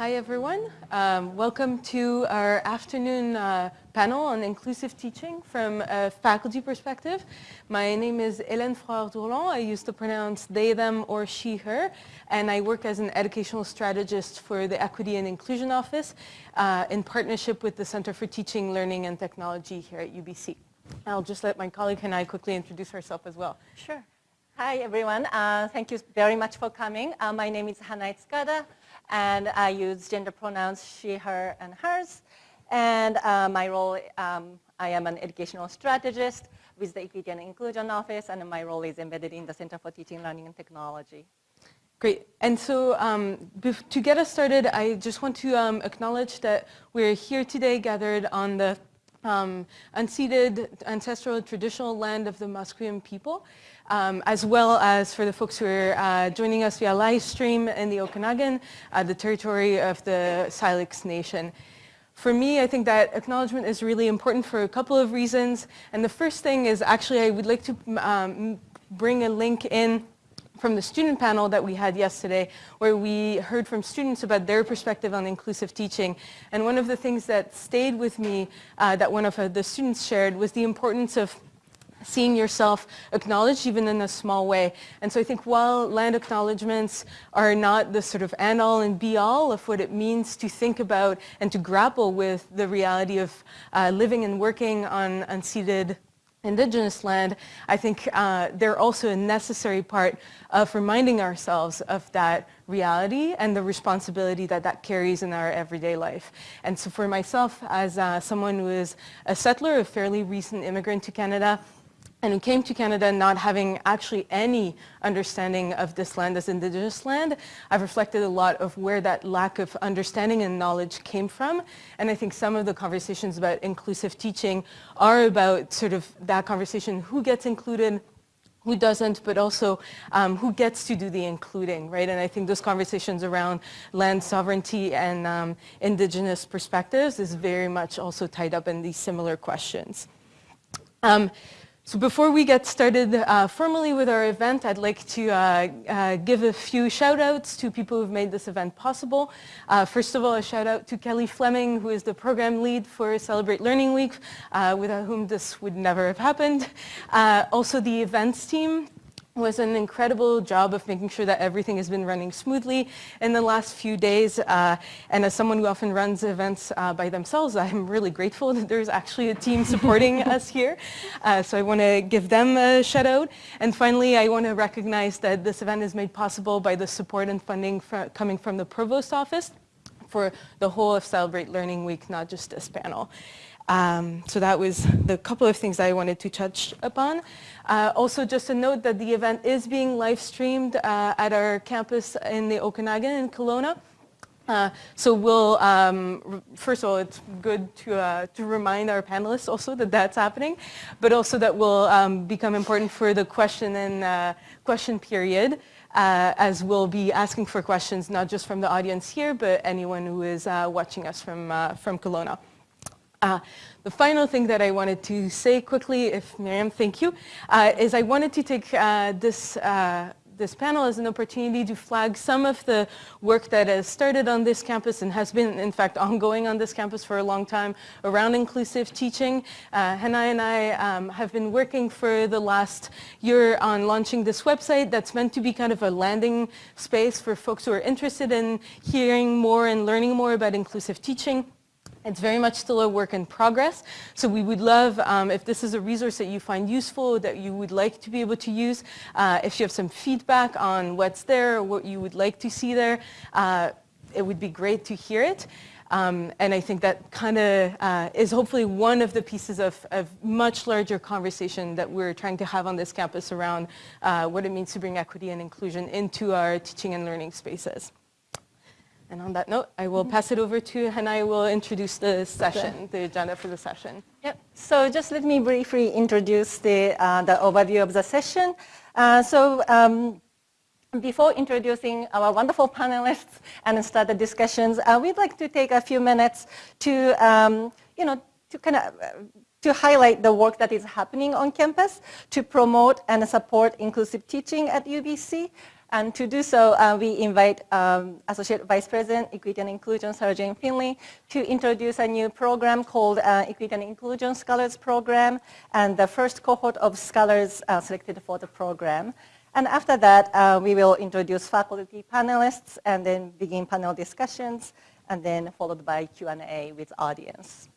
Hi everyone. Um, welcome to our afternoon uh, panel on inclusive teaching from a faculty perspective. My name is Hélène Frohard-Dourlent. I used to pronounce they, them, or she, her, and I work as an educational strategist for the Equity and Inclusion Office uh, in partnership with the Center for Teaching, Learning, and Technology here at UBC. I'll just let my colleague and I quickly introduce herself as well. Sure. Hi everyone. Uh, thank you very much for coming. Uh, my name is Hanae Tsukada and I use gender pronouns she, her, and hers. And uh, my role, um, I am an educational strategist with the Equity and Inclusion Office, and my role is embedded in the Center for Teaching, Learning, and Technology. Great. And so um, to get us started, I just want to um, acknowledge that we're here today gathered on the um, unceded ancestral traditional land of the Musqueam people um, as well as for the folks who are uh, joining us via live stream in the Okanagan, uh, the territory of the Syilx Nation. For me, I think that acknowledgement is really important for a couple of reasons. And the first thing is actually I would like to um, bring a link in from the student panel that we had yesterday where we heard from students about their perspective on inclusive teaching. And one of the things that stayed with me uh, that one of uh, the students shared was the importance of seeing yourself acknowledged even in a small way. And so I think while land acknowledgements are not the sort of end all and be all of what it means to think about and to grapple with the reality of uh, living and working on unceded indigenous land, I think uh, they're also a necessary part of reminding ourselves of that reality and the responsibility that that carries in our everyday life. And so for myself, as uh, someone who is a settler, a fairly recent immigrant to Canada, and who came to Canada not having actually any understanding of this land as Indigenous land, I've reflected a lot of where that lack of understanding and knowledge came from. And I think some of the conversations about inclusive teaching are about sort of that conversation, who gets included, who doesn't, but also um, who gets to do the including, right? And I think those conversations around land sovereignty and um, indigenous perspectives is very much also tied up in these similar questions. Um, so before we get started uh, formally with our event, I'd like to uh, uh, give a few shout outs to people who've made this event possible. Uh, first of all, a shout out to Kelly Fleming, who is the program lead for Celebrate Learning Week, uh, without whom this would never have happened. Uh, also the events team, was an incredible job of making sure that everything has been running smoothly in the last few days. Uh, and as someone who often runs events uh, by themselves, I'm really grateful that there's actually a team supporting us here. Uh, so I want to give them a shout out. And finally, I want to recognize that this event is made possible by the support and funding fr coming from the Provost Office for the whole of Celebrate Learning Week, not just this panel. Um, so that was the couple of things I wanted to touch upon. Uh, also just a note that the event is being live streamed uh, at our campus in the Okanagan in Kelowna. Uh, so we'll, um, first of all, it's good to, uh, to remind our panelists also that that's happening, but also that will um, become important for the question and uh, question period, uh, as we'll be asking for questions not just from the audience here, but anyone who is watching us from, from Kelowna. Uh, the final thing that I wanted to say quickly, if Miriam, thank you, uh, is I wanted to take uh, this, uh, this panel as an opportunity to flag some of the work that has started on this campus and has been, in fact, ongoing on this campus for a long time around inclusive teaching. Uh, and I um, have been working for the last year on launching this website that's meant to be kind of a landing space for folks who are interested in hearing more and learning more about inclusive teaching. It's very much still a work in progress. So we would love, um, if this is a resource that you find useful, that you would like to be able to use, uh, if you have some feedback on what's there or what you would like to see there, uh, it would be great to hear it. Um, and I think that kind of uh, is hopefully one of the pieces of, of, much larger conversation that we're trying to have on this campus around uh, what it means to bring equity and inclusion into our teaching and learning spaces. And on that note, I will pass it over to Hannah. I will introduce the session, okay. the agenda for the session. Yep. So just let me briefly introduce the, uh, the overview of the session. Uh, so um, before introducing our wonderful panelists and start the discussions, uh, we'd like to take a few minutes to, um, you know, to kind of uh, to highlight the work that is happening on campus to promote and support inclusive teaching at UBC. And to do so, uh, we invite um, Associate Vice President, Equity and Inclusion, Sarah Jane Finlay, to introduce a new program called uh, Equity and Inclusion Scholars Program, and the first cohort of scholars uh, selected for the program. And after that, uh, we will introduce faculty panelists and then begin panel discussions, and then followed by Q&A with audience.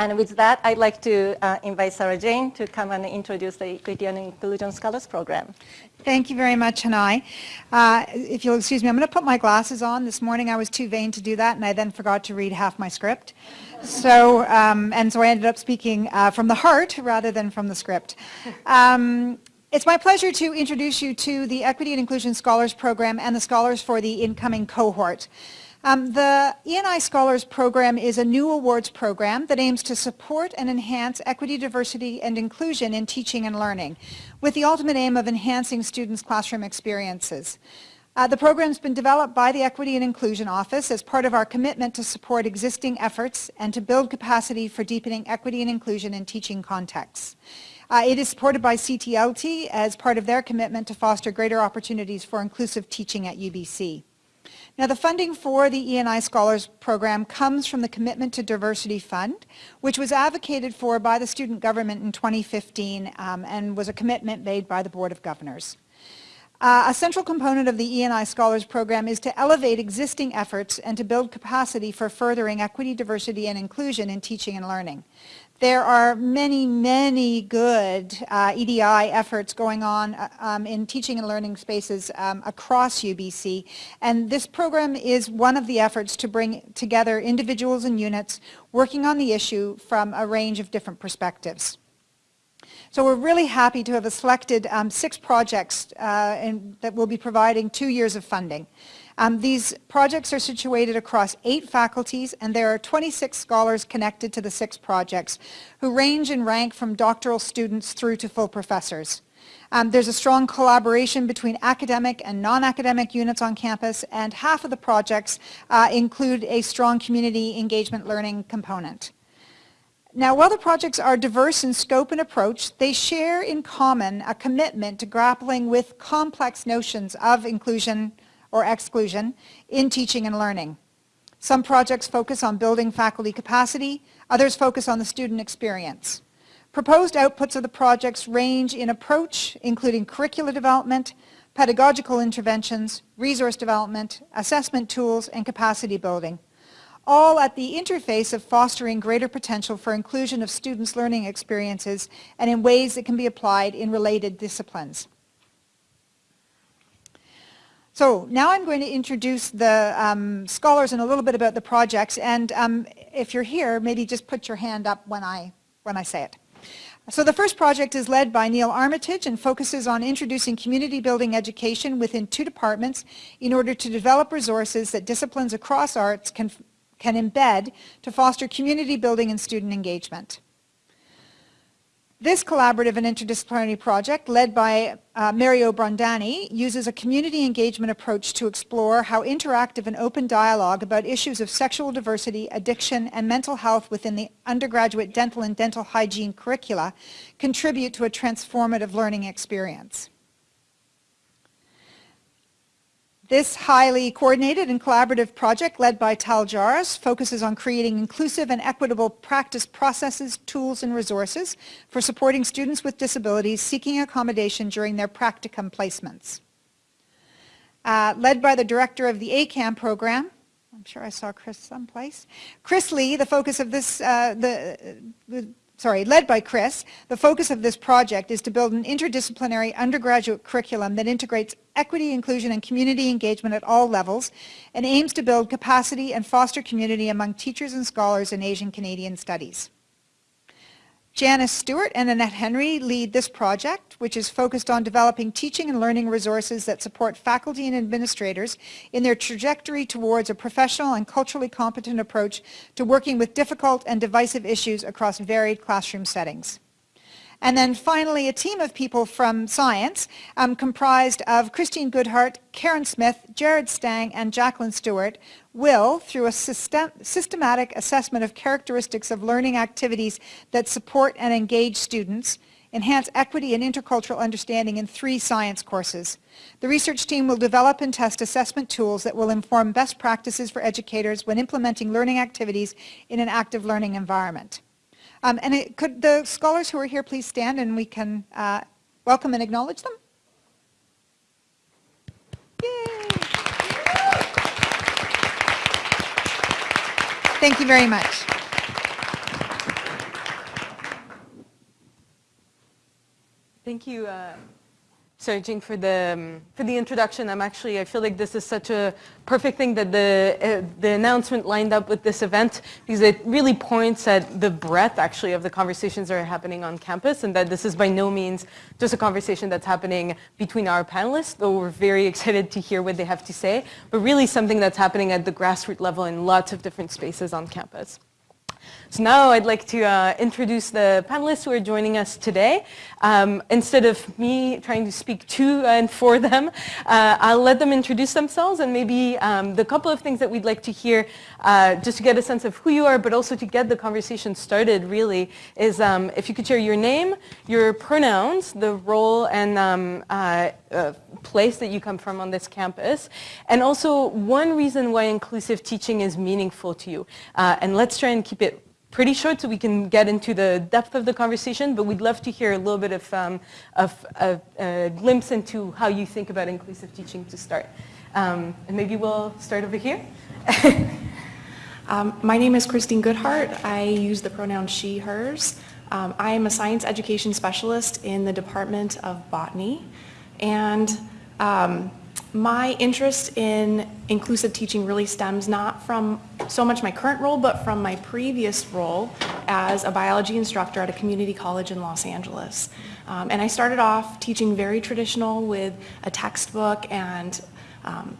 And with that, I'd like to uh, invite Sarah Jane to come and introduce the Equity and Inclusion Scholars Program. Thank you very much, Hanae. Uh, if you'll excuse me, I'm going to put my glasses on. This morning I was too vain to do that, and I then forgot to read half my script. So, um, and so I ended up speaking uh, from the heart rather than from the script. Um, it's my pleasure to introduce you to the Equity and Inclusion Scholars Program and the scholars for the incoming cohort. Um, the E&I Scholars Program is a new awards program that aims to support and enhance equity, diversity, and inclusion in teaching and learning, with the ultimate aim of enhancing students' classroom experiences. Uh, the program has been developed by the Equity and Inclusion Office as part of our commitment to support existing efforts and to build capacity for deepening equity and inclusion in teaching contexts. Uh, it is supported by CTLT as part of their commitment to foster greater opportunities for inclusive teaching at UBC. Now the funding for the E&I Scholars Program comes from the Commitment to Diversity Fund, which was advocated for by the student government in 2015 um, and was a commitment made by the Board of Governors. Uh, a central component of the E&I Scholars Program is to elevate existing efforts and to build capacity for furthering equity, diversity, and inclusion in teaching and learning. There are many, many good uh, EDI efforts going on uh, um, in teaching and learning spaces um, across UBC, and this program is one of the efforts to bring together individuals and units working on the issue from a range of different perspectives. So we're really happy to have selected um, six projects uh, in, that will be providing two years of funding. Um, these projects are situated across eight faculties and there are 26 scholars connected to the six projects who range in rank from doctoral students through to full professors. Um, there's a strong collaboration between academic and non-academic units on campus and half of the projects uh, include a strong community engagement learning component. Now, while the projects are diverse in scope and approach, they share in common a commitment to grappling with complex notions of inclusion, or exclusion in teaching and learning. Some projects focus on building faculty capacity, others focus on the student experience. Proposed outputs of the projects range in approach, including curricular development, pedagogical interventions, resource development, assessment tools, and capacity building, all at the interface of fostering greater potential for inclusion of students' learning experiences and in ways that can be applied in related disciplines. So now I'm going to introduce the um, scholars and a little bit about the projects. And um, if you're here, maybe just put your hand up when I, when I say it. So the first project is led by Neil Armitage and focuses on introducing community building education within two departments in order to develop resources that disciplines across arts can, can embed to foster community building and student engagement. This collaborative and interdisciplinary project, led by uh, Mario Brondani, uses a community engagement approach to explore how interactive and open dialogue about issues of sexual diversity, addiction, and mental health within the undergraduate dental and dental hygiene curricula contribute to a transformative learning experience. This highly coordinated and collaborative project led by Tal Jarus focuses on creating inclusive and equitable practice processes, tools, and resources for supporting students with disabilities seeking accommodation during their practicum placements. Uh, led by the director of the ACAM program, I'm sure I saw Chris someplace. Chris Lee, the focus of this, uh, the, the sorry, led by Chris, the focus of this project is to build an interdisciplinary undergraduate curriculum that integrates equity, inclusion, and community engagement at all levels and aims to build capacity and foster community among teachers and scholars in Asian Canadian studies. Janice Stewart and Annette Henry lead this project, which is focused on developing teaching and learning resources that support faculty and administrators in their trajectory towards a professional and culturally competent approach to working with difficult and divisive issues across varied classroom settings. And then finally, a team of people from science um, comprised of Christine Goedhart, Karen Smith, Jared Stang, and Jacqueline Stewart will, through a system systematic assessment of characteristics of learning activities that support and engage students, enhance equity and intercultural understanding in three science courses. The research team will develop and test assessment tools that will inform best practices for educators when implementing learning activities in an active learning environment. Um, and it, could the scholars who are here please stand and we can uh, welcome and acknowledge them? Yay! Thank you very much. Thank you, uh, Sarah Jane, for the, um, for the introduction. I'm actually, I feel like this is such a perfect thing that the, uh, the announcement lined up with this event because it really points at the breadth actually of the conversations that are happening on campus and that this is by no means just a conversation that's happening between our panelists, though we're very excited to hear what they have to say, but really something that's happening at the grassroots level in lots of different spaces on campus. So now I'd like to uh, introduce the panelists who are joining us today. Um, instead of me trying to speak to and for them, uh, I'll let them introduce themselves and maybe um, the couple of things that we'd like to hear uh, just to get a sense of who you are, but also to get the conversation started really is um, if you could share your name, your pronouns, the role and um, uh, uh, place that you come from on this campus, and also one reason why inclusive teaching is meaningful to you. Uh, and let's try and keep it pretty short so we can get into the depth of the conversation, but we'd love to hear a little bit of, um, of, a glimpse into how you think about inclusive teaching to start. Um, and maybe we'll start over here. um, my name is Christine Goedhart. I use the pronoun she, hers. Um, I am a science education specialist in the Department of Botany. And um, my interest in inclusive teaching really stems not from so much my current role, but from my previous role as a biology instructor at a community college in Los Angeles. Um, and I started off teaching very traditional with a textbook and um,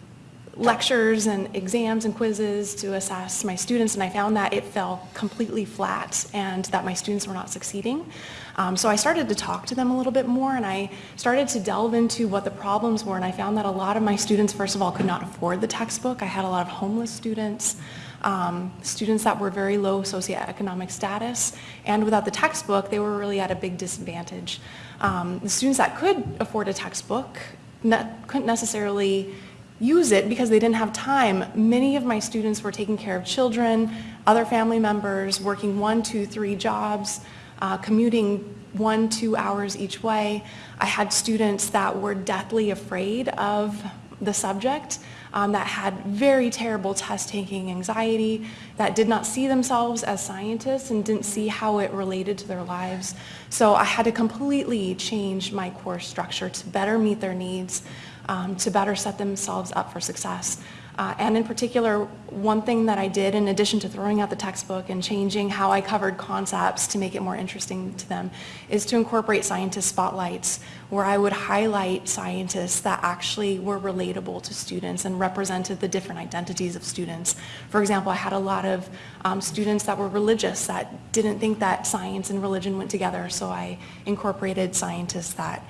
lectures and exams and quizzes to assess my students and I found that it fell completely flat and that my students were not succeeding. Um, so I started to talk to them a little bit more and I started to delve into what the problems were and I found that a lot of my students first of all could not afford the textbook. I had a lot of homeless students, um, students that were very low socioeconomic status and without the textbook they were really at a big disadvantage. Um, the students that could afford a textbook ne couldn't necessarily use it because they didn't have time. Many of my students were taking care of children, other family members, working one, two, three jobs, uh, commuting one, two hours each way. I had students that were deathly afraid of the subject, um, that had very terrible test-taking anxiety, that did not see themselves as scientists and didn't see how it related to their lives. So I had to completely change my course structure to better meet their needs um, to better set themselves up for success. Uh, and in particular, one thing that I did in addition to throwing out the textbook and changing how I covered concepts to make it more interesting to them is to incorporate scientist spotlights where I would highlight scientists that actually were relatable to students and represented the different identities of students. For example, I had a lot of um, students that were religious that didn't think that science and religion went together, so I incorporated scientists that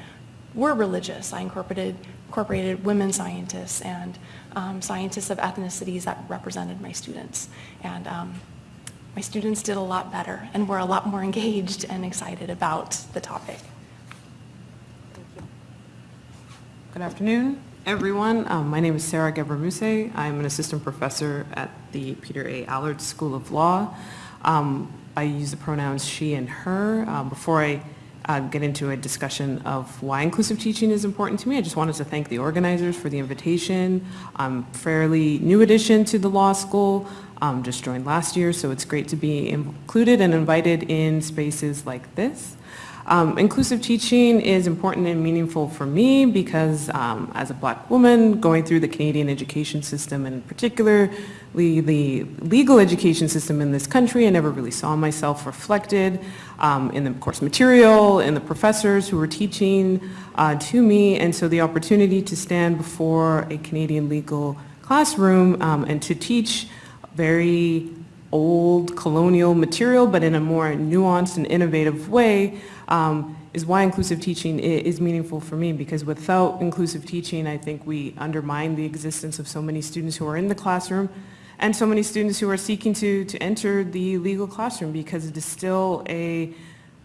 were religious. I incorporated incorporated women scientists and um, scientists of ethnicities that represented my students. And um, my students did a lot better and were a lot more engaged and excited about the topic. Good afternoon, everyone. Um, my name is Sarah Gebramuse. I'm an assistant professor at the Peter A. Allard School of Law. Um, I use the pronouns she and her. Um, before I uh, get into a discussion of why inclusive teaching is important to me. I just wanted to thank the organizers for the invitation. I'm fairly new addition to the law school, um, just joined last year, so it's great to be included and invited in spaces like this. Um, inclusive teaching is important and meaningful for me because um, as a black woman going through the Canadian education system and particularly the legal education system in this country, I never really saw myself reflected um, in the course material, in the professors who were teaching uh, to me, and so the opportunity to stand before a Canadian legal classroom um, and to teach very old colonial material, but in a more nuanced and innovative way, um, is why inclusive teaching is meaningful for me. Because without inclusive teaching, I think we undermine the existence of so many students who are in the classroom and so many students who are seeking to, to enter the legal classroom because it is still a,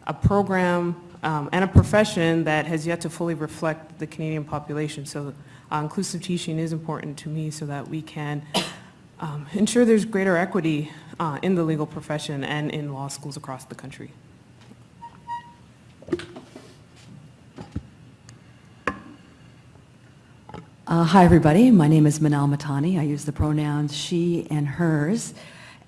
a program um, and a profession that has yet to fully reflect the Canadian population. So uh, inclusive teaching is important to me so that we can um, ensure there's greater equity uh, in the legal profession and in law schools across the country. Uh, hi, everybody. My name is Manal Matani. I use the pronouns she and hers.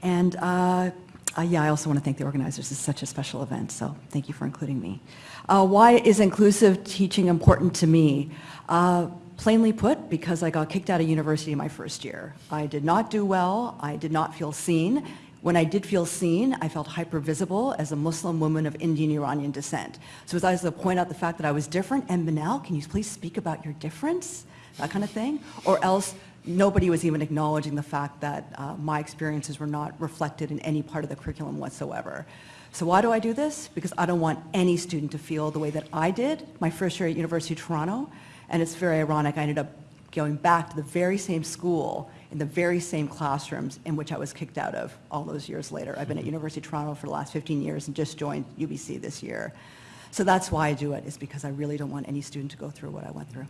And uh, uh, yeah, I also want to thank the organizers. Is such a special event, so thank you for including me. Uh, why is inclusive teaching important to me? Uh, plainly put, because I got kicked out of university my first year. I did not do well. I did not feel seen. When I did feel seen, I felt hyper-visible as a Muslim woman of Indian Iranian descent. So as I was to point out the fact that I was different, and Manal, can you please speak about your difference? That kind of thing. Or else nobody was even acknowledging the fact that uh, my experiences were not reflected in any part of the curriculum whatsoever. So why do I do this? Because I don't want any student to feel the way that I did my first year at University of Toronto. And it's very ironic, I ended up going back to the very same school in the very same classrooms in which I was kicked out of all those years later. I've been at University of Toronto for the last 15 years and just joined UBC this year. So that's why I do it, is because I really don't want any student to go through what I went through.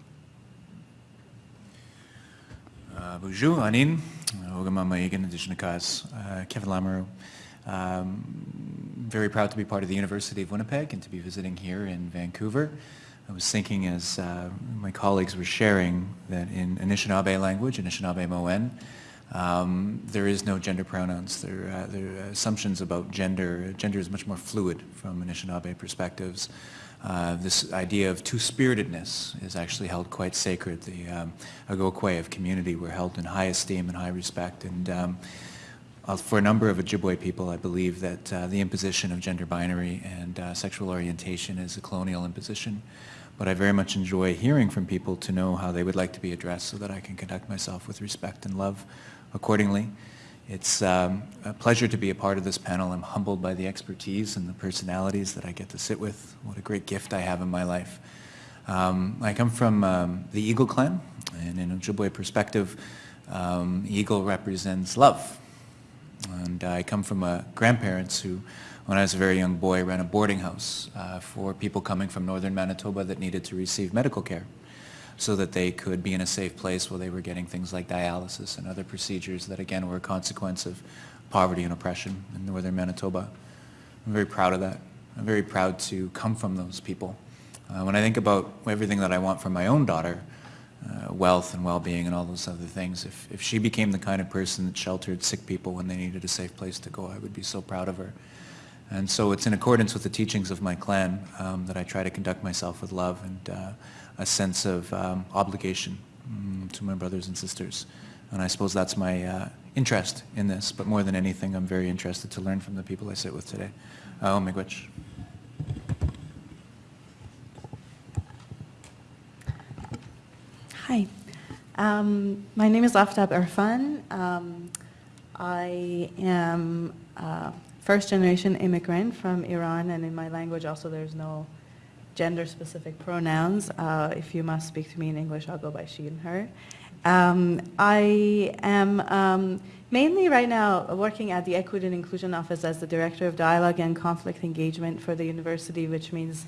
Uh, bonjour, Anin. Ogama uh, Kevin Lamoureux. Um, very proud to be part of the University of Winnipeg and to be visiting here in Vancouver. I was thinking as uh, my colleagues were sharing that in Anishinaabe language, Anishinaabemowin, um, there is no gender pronouns. There, uh, there are assumptions about gender. Gender is much more fluid from Anishinaabe perspectives. Uh, this idea of two-spiritedness is actually held quite sacred. The um, Agokwe of community were held in high esteem and high respect. And um, uh, for a number of Ojibwe people, I believe that uh, the imposition of gender binary and uh, sexual orientation is a colonial imposition. But I very much enjoy hearing from people to know how they would like to be addressed so that I can conduct myself with respect and love accordingly. It's um, a pleasure to be a part of this panel. I'm humbled by the expertise and the personalities that I get to sit with. What a great gift I have in my life. Um, I come from um, the Eagle clan, and in Ojibwe perspective, um, Eagle represents love. And I come from uh, grandparents who, when I was a very young boy, ran a boarding house uh, for people coming from northern Manitoba that needed to receive medical care so that they could be in a safe place while they were getting things like dialysis and other procedures that, again, were a consequence of poverty and oppression in northern Manitoba. I'm very proud of that. I'm very proud to come from those people. Uh, when I think about everything that I want for my own daughter, uh, wealth and well-being and all those other things, if, if she became the kind of person that sheltered sick people when they needed a safe place to go, I would be so proud of her. And so it's in accordance with the teachings of my clan um, that I try to conduct myself with love and uh, a sense of um, obligation um, to my brothers and sisters. And I suppose that's my uh, interest in this. But more than anything, I'm very interested to learn from the people I sit with today. Uh. Hi. Um, my name is Aftab Erfan. Um, I am a first generation immigrant from Iran and in my language also there's no gender-specific pronouns. Uh, if you must speak to me in English, I'll go by she and her. Um, I am um, mainly right now working at the Equity and Inclusion Office as the Director of Dialogue and Conflict Engagement for the university, which means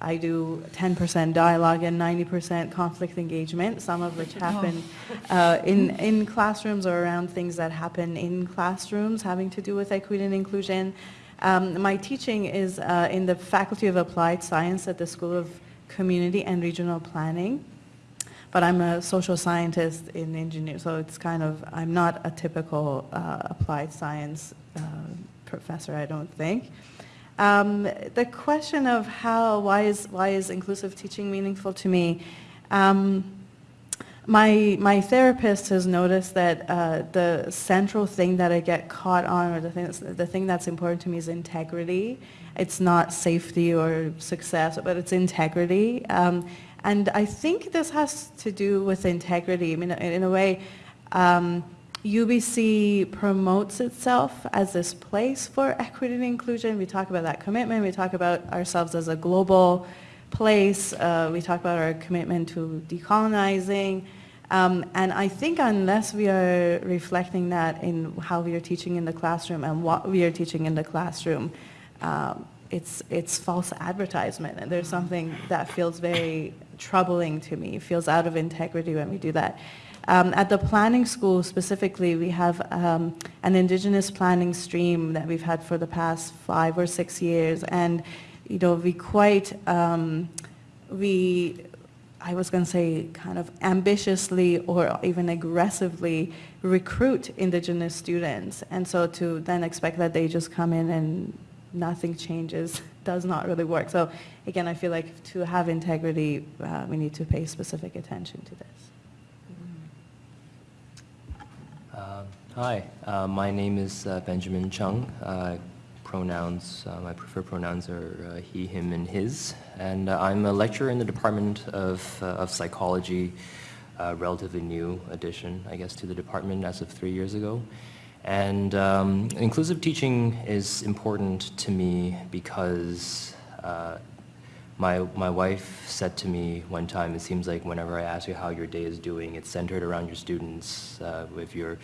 I do 10% dialogue and 90% conflict engagement, some of which happen uh, in, in classrooms or around things that happen in classrooms having to do with equity and inclusion. Um, my teaching is uh, in the Faculty of Applied Science at the School of Community and Regional Planning. But I'm a social scientist in engineering, so it's kind of, I'm not a typical uh, applied science uh, professor, I don't think. Um, the question of how, why is, why is inclusive teaching meaningful to me? Um, my, my therapist has noticed that uh, the central thing that I get caught on, or the thing, that's, the thing that's important to me is integrity. It's not safety or success, but it's integrity. Um, and I think this has to do with integrity. I mean, in a way, um, UBC promotes itself as this place for equity and inclusion. We talk about that commitment. We talk about ourselves as a global place. Uh, we talk about our commitment to decolonizing. Um, and I think unless we are reflecting that in how we are teaching in the classroom and what we are teaching in the classroom, um, it's, it's false advertisement, and there's something that feels very troubling to me, it feels out of integrity when we do that. Um, at the planning school specifically, we have um, an indigenous planning stream that we've had for the past five or six years, and you know we quite um, we I was going to say kind of ambitiously or even aggressively recruit indigenous students, and so to then expect that they just come in and nothing changes does not really work. So again, I feel like to have integrity, uh, we need to pay specific attention to this. Um, Hi, uh, my name is uh, Benjamin Cheung. Uh, Pronouns, uh, my preferred pronouns are uh, he, him, and his. And uh, I'm a lecturer in the Department of, uh, of Psychology, uh, relatively new addition, I guess, to the department as of three years ago. And um, inclusive teaching is important to me because uh, my, my wife said to me one time, it seems like whenever I ask you how your day is doing, it's centered around your students. Uh, if your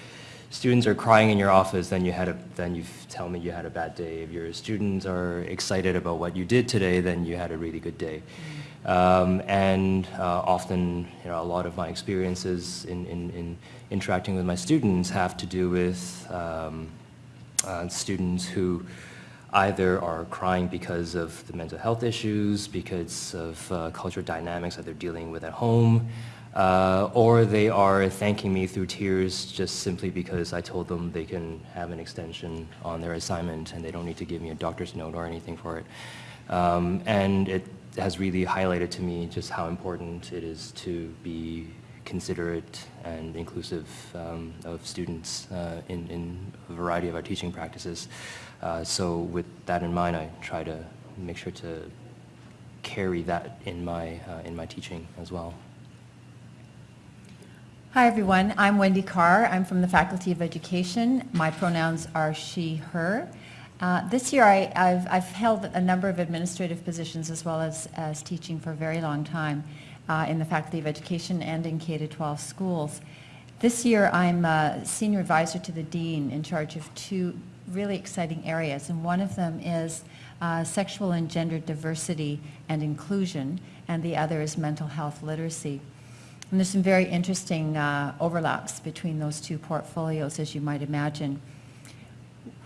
students are crying in your office, then you had a, then you tell me you had a bad day. If your students are excited about what you did today, then you had a really good day. Um, and uh, often, you know, a lot of my experiences in, in, in interacting with my students have to do with um, uh, students who either are crying because of the mental health issues, because of uh, cultural dynamics that they're dealing with at home, uh, or they are thanking me through tears just simply because I told them they can have an extension on their assignment and they don't need to give me a doctor's note or anything for it. Um, and it has really highlighted to me just how important it is to be considerate and inclusive um, of students uh, in, in a variety of our teaching practices. Uh, so with that in mind, I try to make sure to carry that in my, uh, in my teaching as well. Hi, everyone. I'm Wendy Carr. I'm from the Faculty of Education. My pronouns are she, her. Uh, this year, I, have I've held a number of administrative positions as well as, as teaching for a very long time uh, in the Faculty of Education and in K-12 schools. This year, I'm a senior advisor to the dean in charge of two really exciting areas, and one of them is uh, sexual and gender diversity and inclusion, and the other is mental health literacy. And there's some very interesting uh, overlaps between those two portfolios, as you might imagine.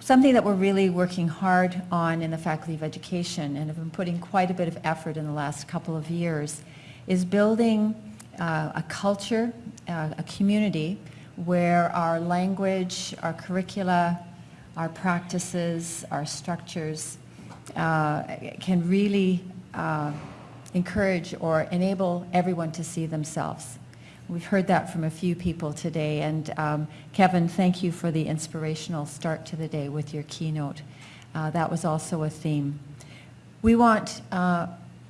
Something that we're really working hard on in the Faculty of Education and have been putting quite a bit of effort in the last couple of years is building uh, a culture, uh, a community where our language, our curricula, our practices, our structures uh, can really uh, encourage or enable everyone to see themselves. We've heard that from a few people today, and um, Kevin, thank you for the inspirational start to the day with your keynote. Uh, that was also a theme. We want uh,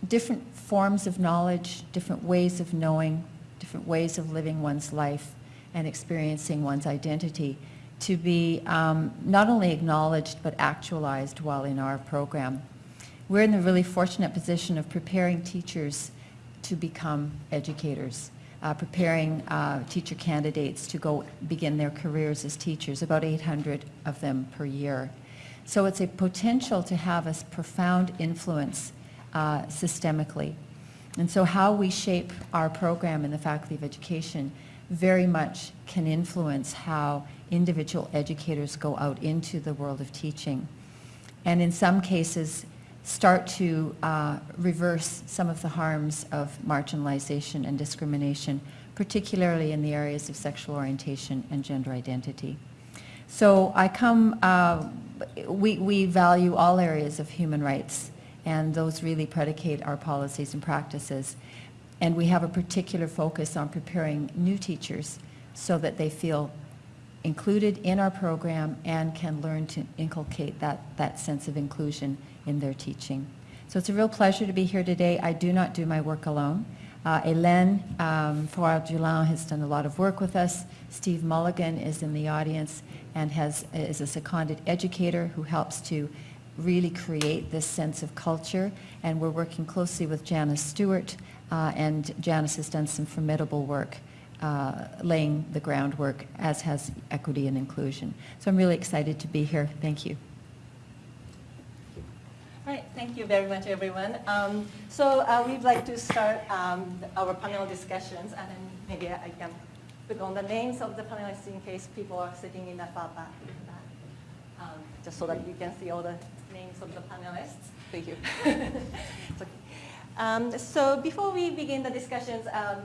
different forms of knowledge, different ways of knowing, different ways of living one's life and experiencing one's identity to be um, not only acknowledged but actualized while in our program. We're in the really fortunate position of preparing teachers to become educators, uh, preparing uh, teacher candidates to go begin their careers as teachers, about 800 of them per year. So it's a potential to have a profound influence uh, systemically. And so how we shape our program in the Faculty of Education very much can influence how individual educators go out into the world of teaching. And in some cases, start to uh, reverse some of the harms of marginalization and discrimination, particularly in the areas of sexual orientation and gender identity. So I come, uh, we, we value all areas of human rights, and those really predicate our policies and practices. And we have a particular focus on preparing new teachers so that they feel included in our program and can learn to inculcate that, that sense of inclusion in their teaching. So it's a real pleasure to be here today. I do not do my work alone. Uh, Hélène um, Frohard-Dourlent has done a lot of work with us. Steve Mulligan is in the audience and has, is a seconded educator who helps to really create this sense of culture. And we're working closely with Janice Stewart, uh, and Janice has done some formidable work uh, laying the groundwork, as has equity and inclusion. So I'm really excited to be here. Thank you. All right, Thank you very much, everyone. Um, so uh, we'd like to start um, our panel discussions, and then maybe I can put on the names of the panelists in case people are sitting in the far back, um, just so that you can see all the names of the panelists. Thank you. It's okay. Um, so before we begin the discussions, um,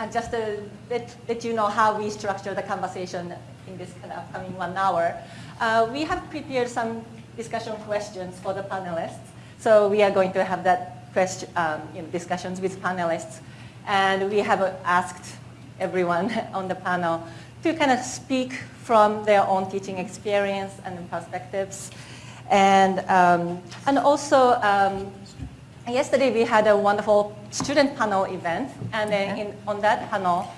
and just to let, let you know how we structure the conversation in this upcoming one hour, uh, we have prepared some discussion questions for the panelists. So we are going to have that question, um, you know, discussions with panelists. And we have uh, asked everyone on the panel to kind of speak from their own teaching experience and perspectives. And, um, and also, um, yesterday we had a wonderful student panel event. And then in, on that panel,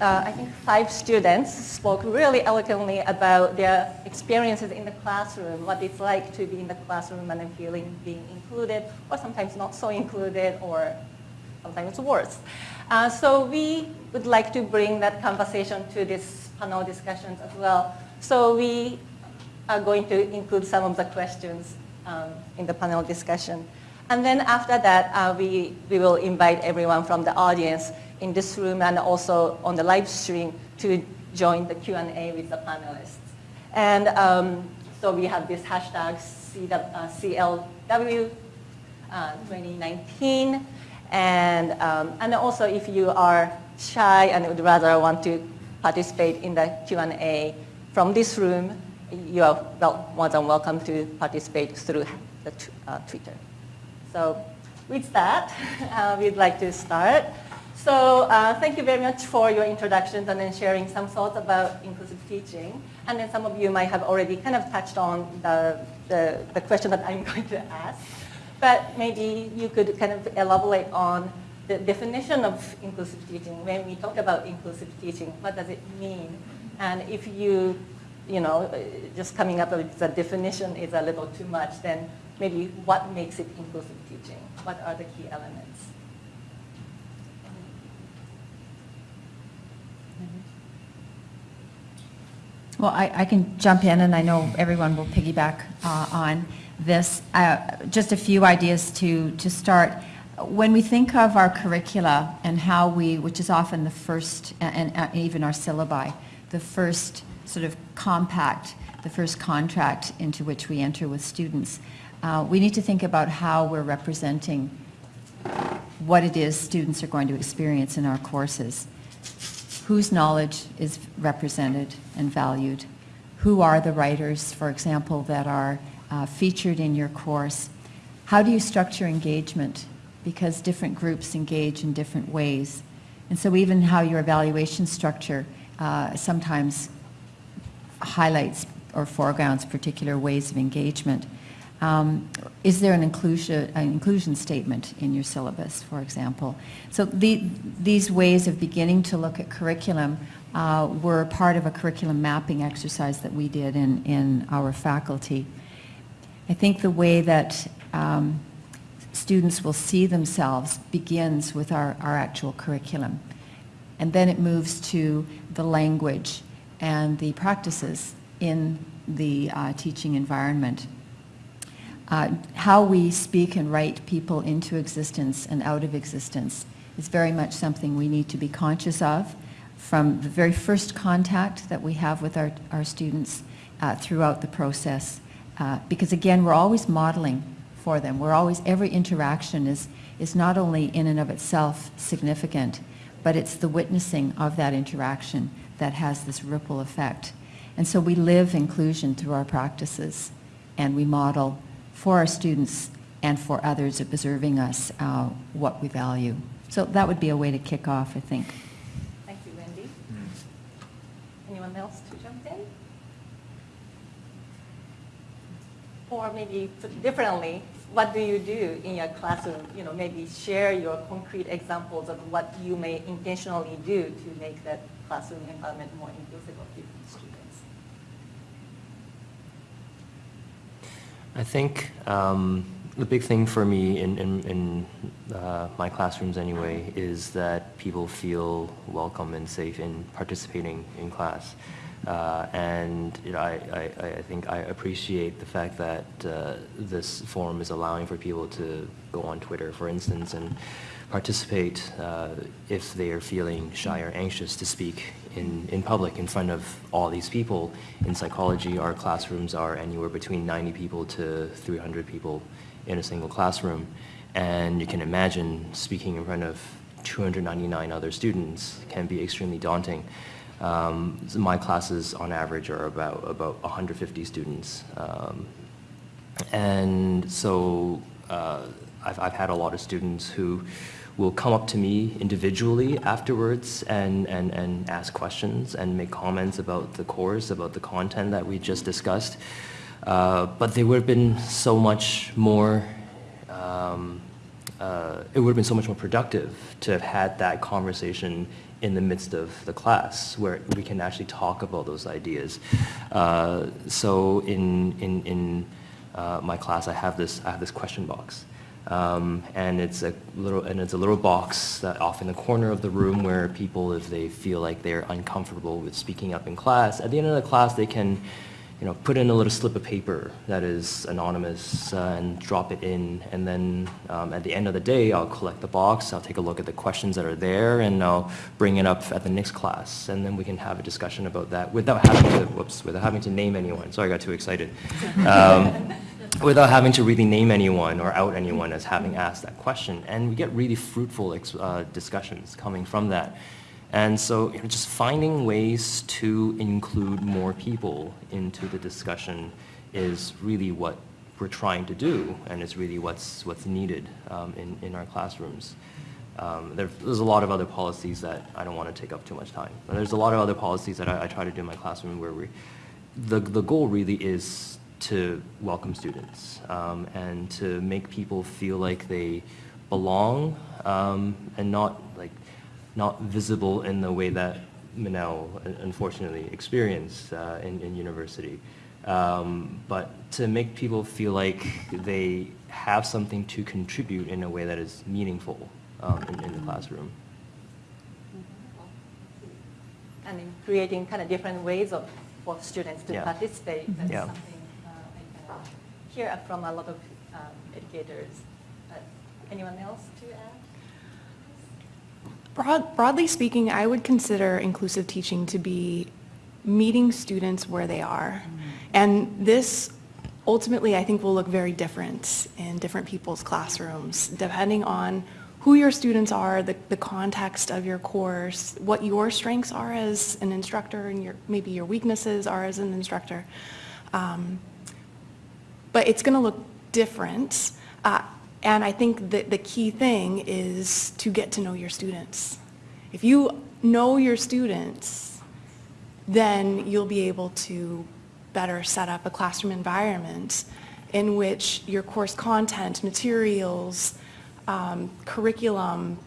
uh, I think five students spoke really eloquently about their experiences in the classroom, what it's like to be in the classroom and then feeling being included, or sometimes not so included, or sometimes worse. Uh, so we would like to bring that conversation to this panel discussions as well. So we are going to include some of the questions um, in the panel discussion. And then after that, uh, we, we will invite everyone from the audience in this room and also on the live stream to join the Q&A with the panelists. And um, so we have this hashtag CLW uh, 2019. And, um, and also if you are shy and would rather want to participate in the Q&A from this room, you are well, more than welcome to participate through the uh, Twitter. So with that, uh, we'd like to start. So uh, thank you very much for your introductions and then sharing some thoughts about inclusive teaching. And then some of you might have already kind of touched on the, the, the question that I'm going to ask. But maybe you could kind of elaborate on the definition of inclusive teaching. When we talk about inclusive teaching, what does it mean? And if you, you know, just coming up with the definition is a little too much, then maybe what makes it inclusive? What are the key elements? Well, I, I can jump in, and I know everyone will piggyback uh, on this. Uh, just a few ideas to, to start. When we think of our curricula and how we, which is often the first, and, and even our syllabi, the first sort of compact, the first contract into which we enter with students, uh, we need to think about how we're representing what it is students are going to experience in our courses whose knowledge is represented and valued, who are the writers, for example, that are uh, featured in your course, how do you structure engagement? Because different groups engage in different ways. And so even how your evaluation structure uh, sometimes highlights or foregrounds particular ways of engagement. Um, is there an inclusion, an inclusion statement in your syllabus, for example? So the, these ways of beginning to look at curriculum uh, were part of a curriculum mapping exercise that we did in, in our faculty. I think the way that um, students will see themselves begins with our, our actual curriculum. And then it moves to the language and the practices in the uh, teaching environment. Uh, how we speak and write people into existence and out of existence is very much something we need to be conscious of from the very first contact that we have with our, our students uh, throughout the process. Uh, because again, we're always modeling for them. We're always, every interaction is, is not only in and of itself significant, but it's the witnessing of that interaction that has this ripple effect. And so we live inclusion through our practices and we model for our students and for others observing us uh, what we value. So that would be a way to kick off, I think. Thank you, Wendy. Anyone else to jump in? Or maybe differently, what do you do in your classroom? You know, maybe share your concrete examples of what you may intentionally do to make that classroom environment more inclusive of different students. I think um, the big thing for me in, in, in uh, my classrooms anyway is that people feel welcome and safe in participating in class. Uh, and you know, I, I, I think I appreciate the fact that uh, this forum is allowing for people to go on Twitter, for instance, and participate uh, if they are feeling shy or anxious to speak in, in public in front of all these people. In psychology, our classrooms are anywhere between 90 people to 300 people in a single classroom. And you can imagine speaking in front of 299 other students can be extremely daunting. Um, so my classes on average are about, about 150 students. Um, and so uh, I've, I've had a lot of students who will come up to me individually afterwards and, and, and ask questions and make comments about the course, about the content that we just discussed. Uh, but they would have been so much more, um, uh, it would have been so much more productive to have had that conversation in the midst of the class where we can actually talk about those ideas. Uh, so in, in, in uh, my class, I have this, I have this question box. Um, and it's a little and it's a little box that off in the corner of the room where people, if they feel like they're uncomfortable with speaking up in class, at the end of the class they can, you know, put in a little slip of paper that is anonymous uh, and drop it in, and then um, at the end of the day, I'll collect the box, I'll take a look at the questions that are there, and I'll bring it up at the next class, and then we can have a discussion about that without having to, whoops, without having to name anyone. Sorry, I got too excited. Um, without having to really name anyone or out anyone as having asked that question. And we get really fruitful uh, discussions coming from that. And so you know, just finding ways to include more people into the discussion is really what we're trying to do, and it's really what's, what's needed um, in, in our classrooms. Um, there, there's a lot of other policies that I don't want to take up too much time. But there's a lot of other policies that I, I try to do in my classroom where we, the, the goal really is to welcome students um, and to make people feel like they belong um, and not like not visible in the way that Manel unfortunately experienced uh, in, in, university. Um, but to make people feel like they have something to contribute in a way that is meaningful um, in, in, the classroom. And in creating kind of different ways of for students to yeah. participate. That's yeah. something hear from a lot of um, educators. Uh, anyone else to add? Broad, broadly speaking, I would consider inclusive teaching to be meeting students where they are. Mm-hmm. And this ultimately, I think, will look very different in different people's classrooms, depending on who your students are, the, the context of your course, what your strengths are as an instructor, and your, maybe your weaknesses are as an instructor. Um, but it's going to look different. Uh, and I think that the key thing is to get to know your students. If you know your students, then you'll be able to better set up a classroom environment in which your course content, materials, um, curriculum,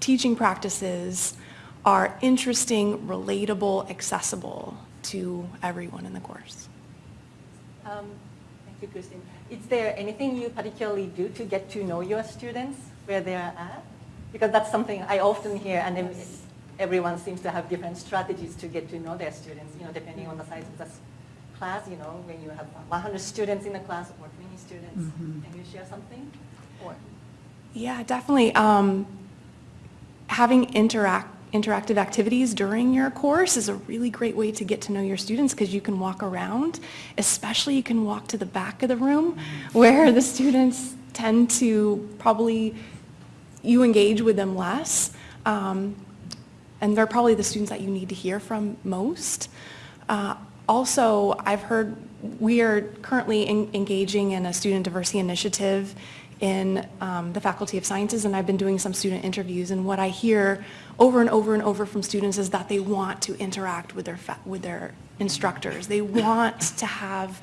teaching practices are interesting, relatable, accessible to everyone in the course. Um, Christine. Is there anything you particularly do to get to know your students where they are at? Because that's something I often hear, and everyone seems to have different strategies to get to know their students, you know, depending on the size of the class, you know, when you have 100 students in a class or 20 students. Mm -hmm. Can you share something? Or? Yeah, definitely. Um, having interact interactive activities during your course is a really great way to get to know your students because you can walk around, especially you can walk to the back of the room where the students tend to probably, you engage with them less. Um, and they're probably the students that you need to hear from most. Uh, also, I've heard we are currently in, engaging in a student diversity initiative in um, the Faculty of Sciences and I've been doing some student interviews and what I hear over and over and over from students is that they want to interact with their, with their instructors. They want to have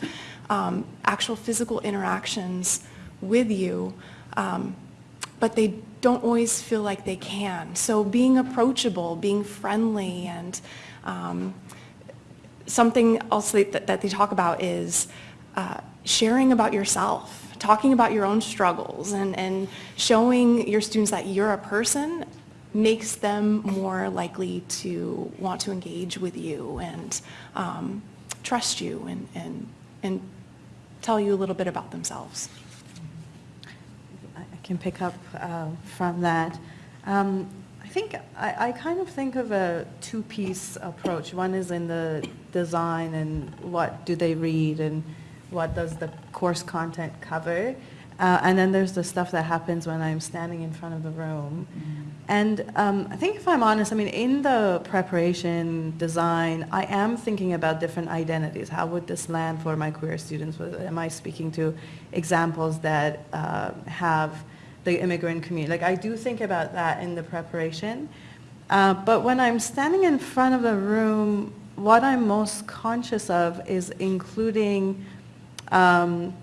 um, actual physical interactions with you, um, but they don't always feel like they can. So being approachable, being friendly, and um, something else that, that, they talk about is uh, sharing about yourself talking about your own struggles and, and showing your students that you're a person makes them more likely to want to engage with you and um, trust you and, and, and tell you a little bit about themselves. I can pick up uh, from that. Um, I think I, I kind of think of a two-piece approach. One is in the design and what do they read and what does the course content cover. Uh, and then there's the stuff that happens when I'm standing in front of the room. And um, I think if I'm honest, I mean, in the preparation, design, I am thinking about different identities. How would this land for my queer students? Am I speaking to examples that uh, have the immigrant community? Like, I do think about that in the preparation. Uh, but when I'm standing in front of the room, what I'm most conscious of is including um,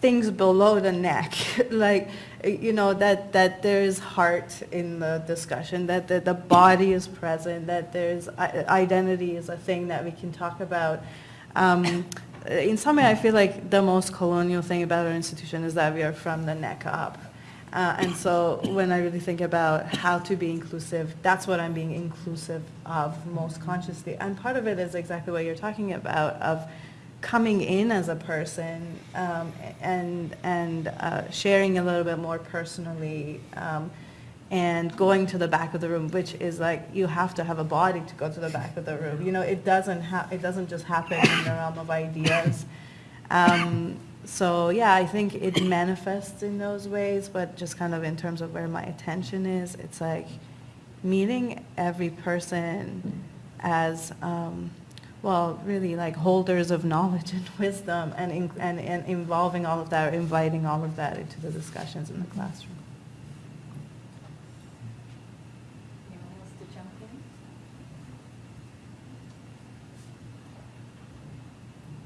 things below the neck, like, you know, that, that there's heart in the discussion, that the, the body is present, that there's identity is a thing that we can talk about. Um, in some way, I feel like the most colonial thing about our institution is that we are from the neck up. Uh, and so when I really think about how to be inclusive, that's what I'm being inclusive of most consciously. And part of it is exactly what you're talking about, of coming in as a person um, and, and uh, sharing a little bit more personally um, and going to the back of the room, which is like, you have to have a body to go to the back of the room. You know, it doesn't, it doesn't just happen in the realm of ideas. Um, so yeah, I think it manifests in those ways, but just kind of in terms of where my attention is, it's like meeting every person as, um, well, really like holders of knowledge and wisdom and, in, and, and involving all of that, or inviting all of that into the discussions in the classroom. Anyone wants to jump in?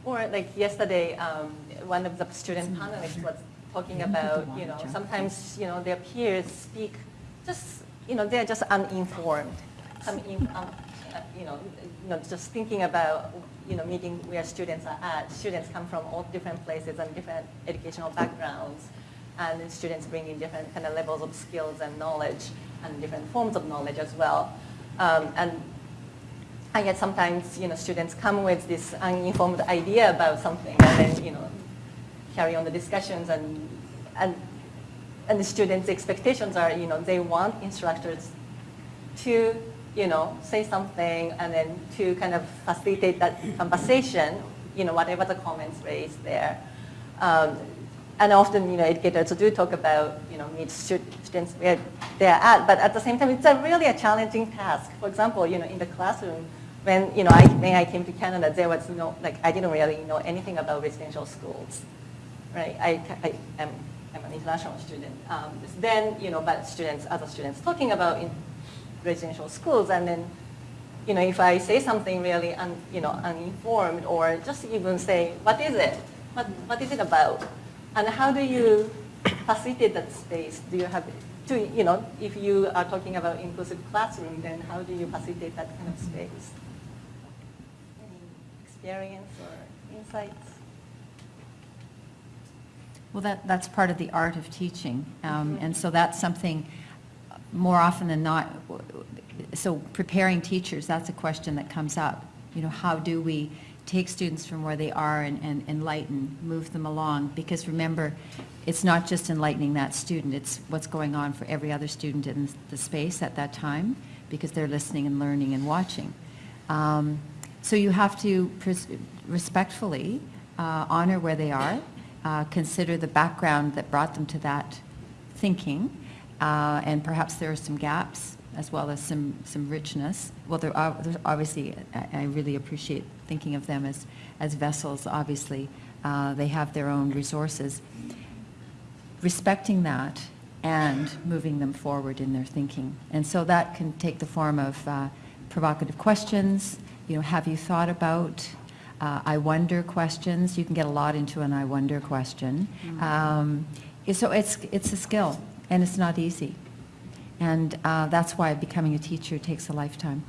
Or like yesterday, um, one of the student panelists was talking about, you know, sometimes, you know, their peers speak just, you know, they're just uninformed. Some, in- um, uh, you know, you know, just thinking about, you know, meeting where students are at. Students come from all different places and different educational backgrounds. And students bring in different kind of levels of skills and knowledge and different forms of knowledge as well. Um, and and yet sometimes, you know, students come with this uninformed idea about something and then, you know, carry on the discussions and, and, and the students' expectations are, you know, they want instructors to, you know, say something and then to kind of facilitate that conversation, you know, whatever the comments raised there. Um, and often, you know, educators do talk about, you know, meet stu- students where they're at, but at the same time, it's a really a challenging task. For example, you know, in the classroom, when, you know, I, when I came to Canada, there was no, like, I didn't really know anything about residential schools, right? I, I am, I'm an international student. Um, then, you know, but students, other students talking about in residential schools, and then, you know, if I say something really, un, you know, uninformed, or just even say, what is it? What, what is it about? And how do you facilitate that space? Do you have, to, you know, if you are talking about inclusive classroom, then how do you facilitate that kind of space? Any experience or insights? Well, that, that's part of the art of teaching. Um, And so that's something, more often than not, so preparing teachers, that's a question that comes up. You know, how do we take students from where they are and, and enlighten, move them along? Because remember, it's not just enlightening that student, it's what's going on for every other student in the space at that time, because they're listening and learning and watching. Um, So you have to respectfully uh, honor where they are, uh, consider the background that brought them to that thinking, uh, and perhaps there are some gaps as well as some, some richness. Well, there are, there's obviously, I, I really appreciate thinking of them as, as vessels, obviously. Uh, They have their own resources. Respecting that and moving them forward in their thinking. And so that can take the form of uh, provocative questions, you know, have you thought about, uh, I wonder questions. You can get a lot into an I wonder question. Um, So it's, it's a skill, and it's not easy. And uh, that's why becoming a teacher takes a lifetime.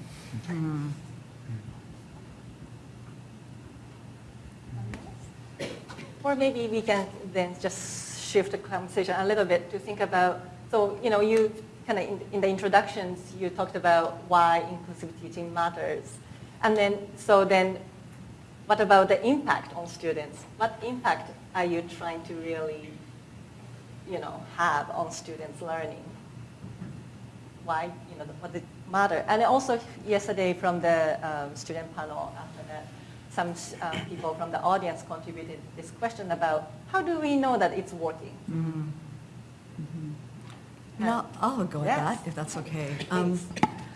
Or maybe we can then just shift the conversation a little bit to think about, so, you know, you kind of in, in the introductions, you talked about why inclusive teaching matters. And then, so then, what about the impact on students? What impact are you trying to really, you know, have on students' learning? Why, you know, what it matter? And also yesterday from the um, student panel after that, some uh, people from the audience contributed this question about how do we know that it's working? And I'll, I'll go Yes. that, if that's okay. Um,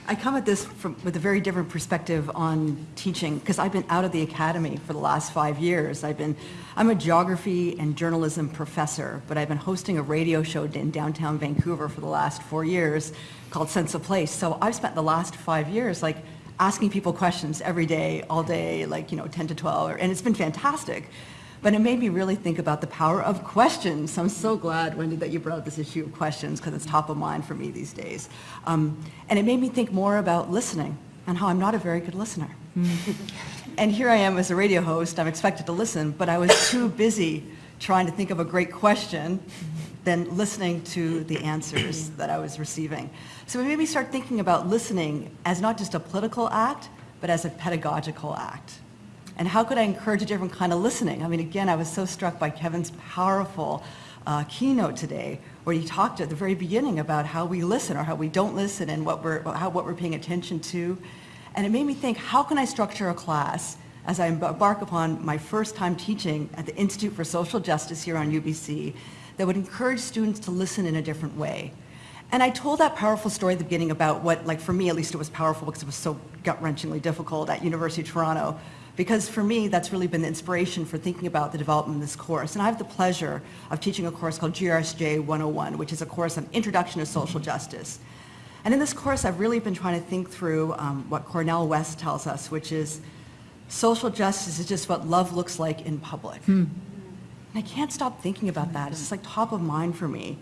I come at this from, with a very different perspective on teaching, because I've been out of the academy for the last five years. I've been, I'm a geography and journalism professor, but I've been hosting a radio show in downtown Vancouver for the last four years called Sense of Place. So I've spent the last five years like asking people questions every day, all day, like, you know, 10 to 12, and it's been fantastic. But it made me really think about the power of questions. I'm so glad, Wendy, that you brought up this issue of questions because it's top of mind for me these days. Um, and it made me think more about listening and how I'm not a very good listener. and here I am as a radio host, I'm expected to listen, but I was too busy trying to think of a great question than listening to the answers that I was receiving. So it made me start thinking about listening as not just a political act, but as a pedagogical act. And how could I encourage a different kind of listening? I mean, again, I was so struck by Kevin's powerful uh, keynote today, where he talked at the very beginning about how we listen or how we don't listen and what we're, how, what we're paying attention to. And it made me think, how can I structure a class as I embark upon my first time teaching at the Institute for Social Justice here on UBC that would encourage students to listen in a different way? And I told that powerful story at the beginning about what, like for me at least it was powerful because it was so gut-wrenchingly difficult at University of Toronto. Because for me, that's really been the inspiration for thinking about the development of this course. And I have the pleasure of teaching a course called GRSJ 101, which is a course on Introduction to Social Justice. And in this course, I've really been trying to think through um, what Cornel West tells us, which is social justice is just what love looks like in public. And I can't stop thinking about that. It's just like top of mind for me.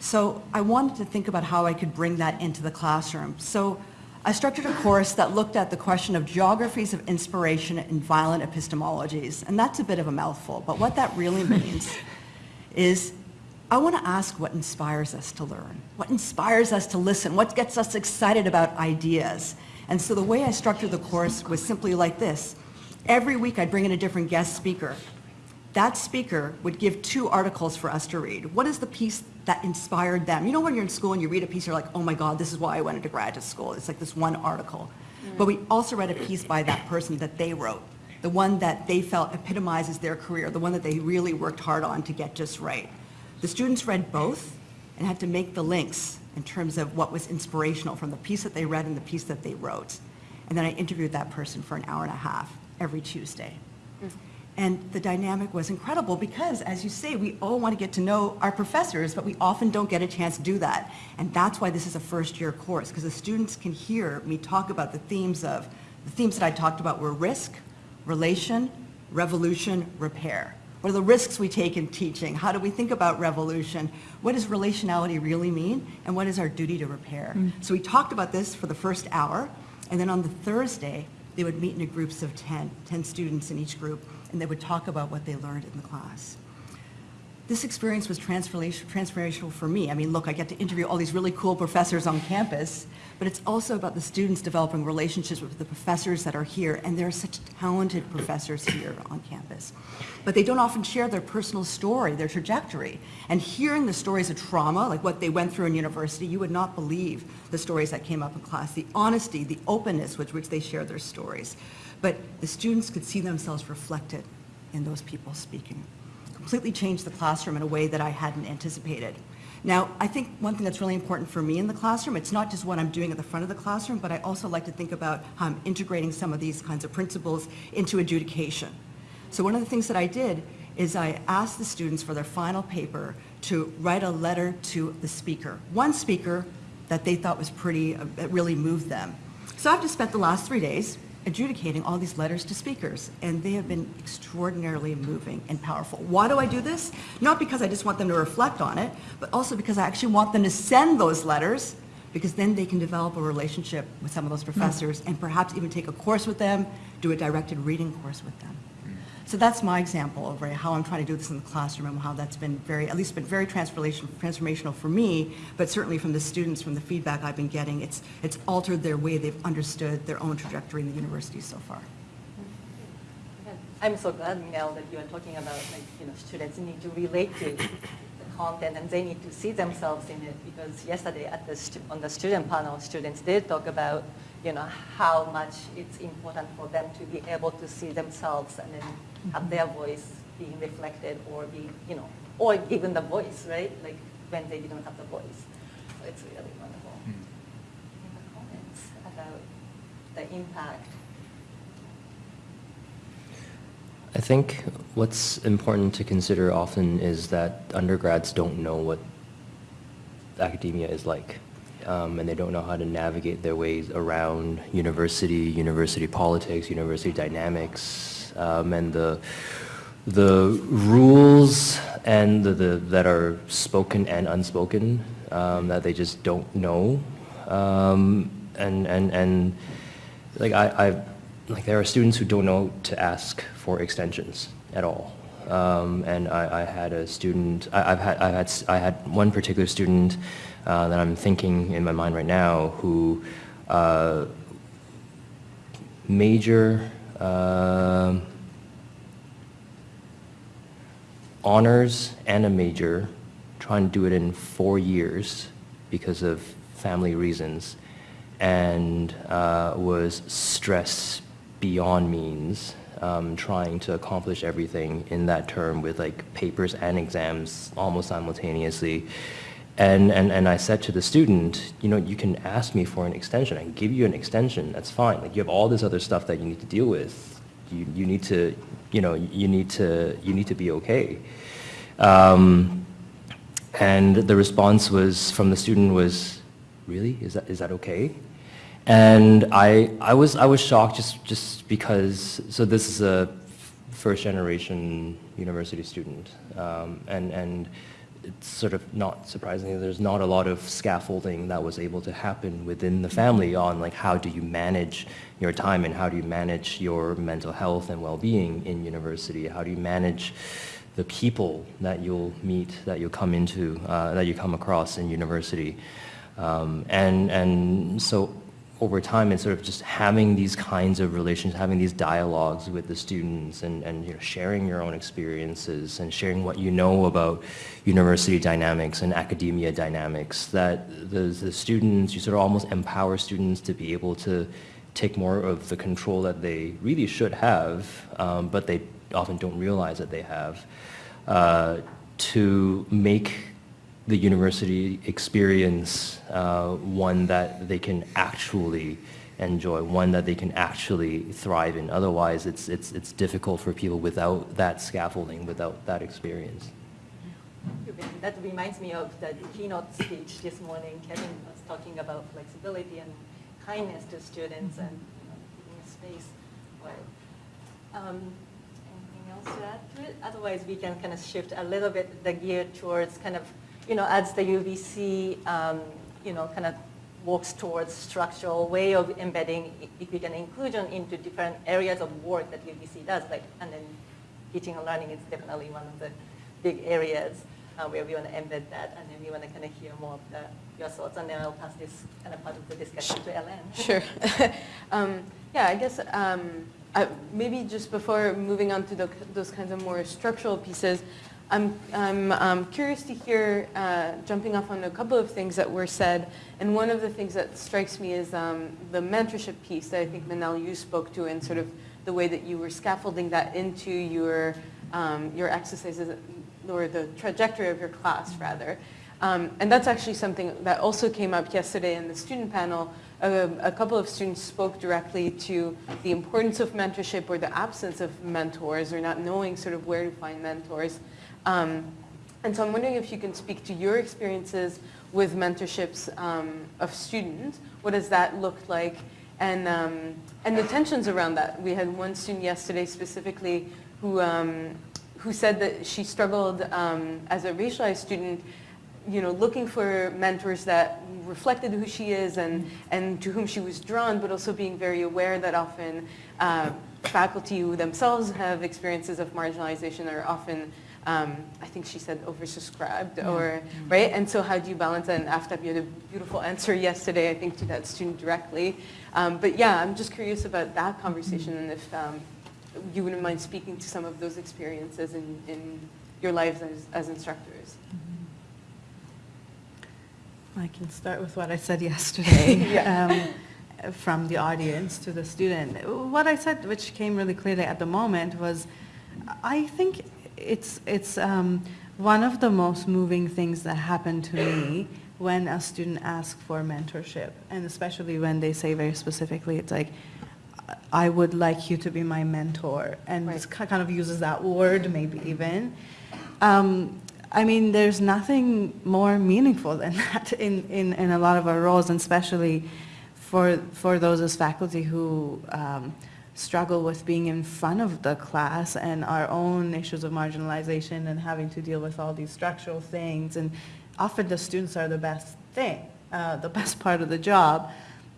So I wanted to think about how I could bring that into the classroom. So I structured a course that looked at the question of geographies of inspiration in violent epistemologies. And that's a bit of a mouthful, but what that really means is I want to ask what inspires us to learn, what inspires us to listen, what gets us excited about ideas. And so the way I structured the course was simply like this. Every week I'd bring in a different guest speaker. That speaker would give two articles for us to read. What is the piece that inspired them? You know when you're in school and you read a piece, you're like, oh my God, this is why I went into graduate school. It's like this one article. Mm. But we also read a piece by that person that they wrote, the one that they felt epitomizes their career, the one that they really worked hard on to get just right. The students read both and had to make the links in terms of what was inspirational from the piece that they read and the piece that they wrote. And then I interviewed that person for an hour and a half every Tuesday. Mm. And the dynamic was incredible because, as you say, we all want to get to know our professors, but we often don't get a chance to do that. And that's why this is a first-year course, because the students can hear me talk about the themes of, the themes that I talked about were risk, relation, revolution, repair. What are the risks we take in teaching? How do we think about revolution? What does relationality really mean? And what is our duty to repair? Mm. So we talked about this for the first hour, and then on the Thursday, they would meet in groups of 10, 10 students in each group, and they would talk about what they learned in the class. This experience was transformation- transformational for me. I mean, look, I get to interview all these really cool professors on campus, but it's also about the students developing relationships with the professors that are here, and there are such talented professors here on campus. But they don't often share their personal story, their trajectory. And hearing the stories of trauma, like what they went through in university, you would not believe the stories that came up in class, the honesty, the openness with which they share their stories. But the students could see themselves reflected in those people speaking completely changed the classroom in a way that I hadn't anticipated. Now, I think one thing that's really important for me in the classroom, it's not just what I'm doing at the front of the classroom, but I also like to think about how I'm integrating some of these kinds of principles into adjudication. So one of the things that I did is I asked the students for their final paper to write a letter to the speaker. One speaker that they thought was pretty, uh, that really moved them. So I've just spent the last three days adjudicating all these letters to speakers, and they have been extraordinarily moving and powerful. Why do I do this? Not because I just want them to reflect on it, but also because I actually want them to send those letters, because then they can develop a relationship with some of those professors and perhaps even take a course with them, do a directed reading course with them. So that's my example of right, how I'm trying to do this in the classroom and how that's been very, at least been very transformation, transformational for me, but certainly from the students, from the feedback I've been getting, it's, it's altered their way they've understood their own trajectory in the university so far. I'm so glad, Mel, that you are talking about like, you know, students need to relate to the content and they need to see themselves in it because yesterday at the on the student panel, students did talk about, you know, how much it's important for them to be able to see themselves and then have their mm-hmm. voice being reflected or be, you know, or given the voice, right? Like when they didn't have the voice. So it's really wonderful. Hmm. Any comments about the impact I think what's important to consider often is that undergrads don't know what academia is like. Um, and they don't know how to navigate their ways around university, university politics, university dynamics, um, and the the rules and the, the, that are spoken and unspoken um, that they just don't know. Um, and, and, and like I, I, like there are students who don't know to ask for extensions at all. Um, and I, I, had a student, I, have had, I had, I had one particular student uh, that I'm thinking in my mind right now who uh, major uh, honors and a major, trying to do it in four years because of family reasons, and uh, was stressed beyond means, um, trying to accomplish everything in that term with like papers and exams almost simultaneously. And, and, and I said to the student, you know, you can ask me for an extension. I can give you an extension. That's fine. Like you have all this other stuff that you need to deal with. You, you need to, you know, you need to, you need to be okay. Um, and the response was from the student was, really? Is that, is that okay? And I, I, was, I was shocked just, just because, so this is a first generation university student. Um, and, and it's sort of not surprisingly, there's not a lot of scaffolding that was able to happen within the family on like how do you manage your time and how do you manage your mental health and well-being in university? How do you manage the people that you'll meet, that you'll come into, uh, that you come across in university? Um, and, and so over time and sort of just having these kinds of relations, having these dialogues with the students and, and you know, sharing your own experiences and sharing what you know about university dynamics and academia dynamics, that the, the students, you sort of almost empower students to be able to take more of the control that they really should have, um, but they often don't realize that they have, uh, to make the university experience uh, one that they can actually enjoy, one that they can actually thrive in. Otherwise, it's, it's, it's difficult for people without that scaffolding, without that experience. That reminds me of the keynote speech this morning. Kevin was talking about flexibility and kindness to students and you know, space. Um, anything else to add to it? Otherwise, we can kind of shift a little bit the gear towards kind of you know, as the UBC, um, you know, kind of works towards structural way of embedding equity inclusion into different areas of work that UBC does, like, and then teaching and learning is definitely one of the big areas uh, where we want to embed that, and then we want to kind of hear more of the, your thoughts, and then I'll pass this kind of part of the discussion to Ellen. Sure. um, yeah, I guess um, I, maybe just before moving on to the, those kinds of more structural pieces, I'm, I'm um, curious to hear, uh, jumping off on a couple of things that were said, and one of the things that strikes me is um, the mentorship piece that I think Manal, you spoke to, and sort of the way that you were scaffolding that into your, um, your exercises, or the trajectory of your class, rather. Um, and that's actually something that also came up yesterday in the student panel. A, a, couple of students spoke directly to the importance of mentorship or the absence of mentors or not knowing sort of where to find mentors. Um, and so I'm wondering if you can speak to your experiences with mentorships um, of students. What does that look like? And, um, and the tensions around that. We had one student yesterday specifically who, um, who said that she struggled um, as a racialized student you know, looking for mentors that reflected who she is and, and to whom she was drawn, but also being very aware that often uh, faculty who themselves have experiences of marginalization are often, um, I think she said oversubscribed or, right? And so how do you balance that? And Aftab, you had a beautiful answer yesterday, I think, to that student directly. Um, but yeah, I'm just curious about that conversation and if um, you wouldn't mind speaking to some of those experiences in, in your lives as, as instructors. I can start with what I said yesterday um, from the audience to the student. What I said, which came really clearly at the moment, was I think it's, it's um, one of the most moving things that happened to me when a student asks for mentorship, and especially when they say very specifically, it's like, I would like you to be my mentor, and Right. kind of uses that word maybe even. Um, I mean, there's nothing more meaningful than that in, in, in a lot of our roles, and especially for, for those as faculty who um, struggle with being in front of the class and our own issues of marginalization and having to deal with all these structural things. And often the students are the best thing, uh, the best part of the job.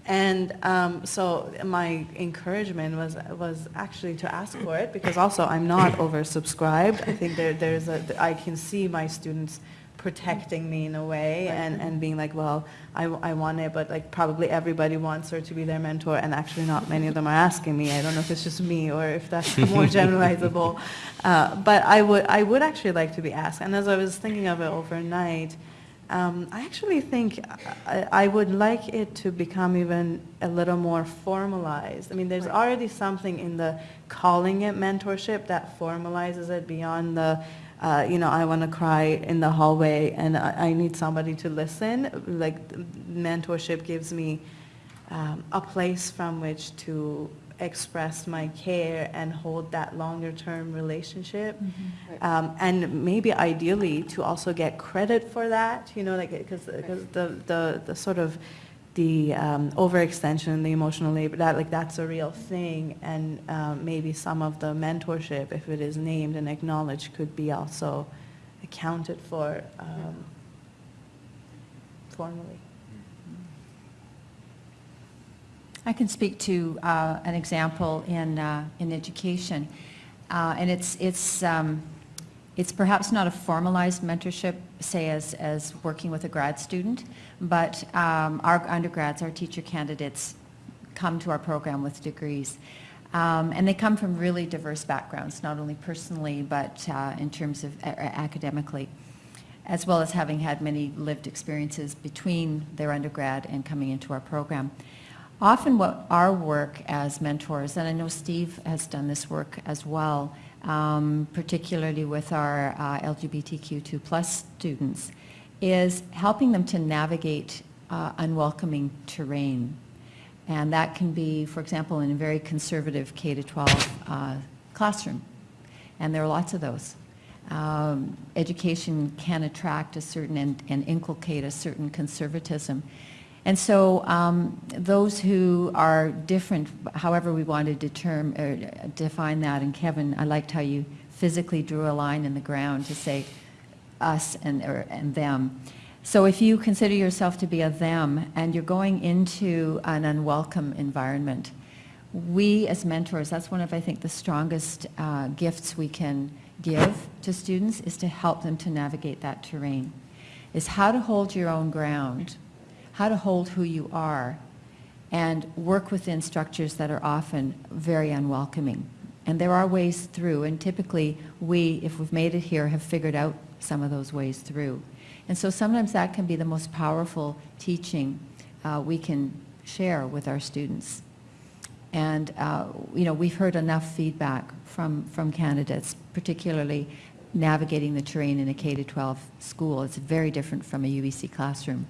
And um, so my encouragement was, was actually to ask for it because also I'm not oversubscribed. I think there, there's a, I can see my students protecting me in a way and, and being like, well, I, I want it, but like probably everybody wants her to be their mentor and actually not many of them are asking me. I don't know if it's just me or if that's more generalizable. Uh, but I would, I would actually like to be asked. And as I was thinking of it overnight, um, I actually think I, I would like it to become even a little more formalized. I mean, there's already something in the calling it mentorship that formalizes it beyond the, uh, you know, I want to cry in the hallway and I, I need somebody to listen. Like mentorship gives me um, a place from which to express my care and hold that longer term relationship. Um, and maybe ideally to also get credit for that, you know, like, because the, the, the sort of the um, overextension, the emotional labor, that like that's a real thing, and um, maybe some of the mentorship, if it is named and acknowledged, could be also accounted for um, formally. I can speak to uh, an example in, uh, in education. Uh, and it's, it's, um, it's perhaps not a formalized mentorship, say as, as working with a grad student, but um, our undergrads, our teacher candidates come to our program with degrees. Um, and they come from really diverse backgrounds, not only personally, but uh, in terms of academically, as well as having had many lived experiences between their undergrad and coming into our program. Often what our work as mentors, and I know Steve has done this work as well, um, particularly with our uh, LGBTQ2 plus students, is helping them to navigate uh, unwelcoming terrain. And that can be, for example, in a very conservative K-12 uh, classroom. And there are lots of those. Um, education can attract a certain and, and inculcate a certain conservatism. And so um, those who are different, however we want to determine, or define that, and Kevin, I liked how you physically drew a line in the ground to say us and, or, and them. So if you consider yourself to be a them and you're going into an unwelcome environment, we as mentors, that's one of, I think, the strongest uh, gifts we can give to students is to help them to navigate that terrain, is how to hold your own ground, how to hold who you are, and work within structures that are often very unwelcoming. And there are ways through, and typically we, if we've made it here, have figured out some of those ways through. And so sometimes that can be the most powerful teaching uh, we can share with our students. And, uh, you know, we've heard enough feedback from, from candidates, particularly navigating the terrain in a K-12 school. It's very different from a UBC classroom.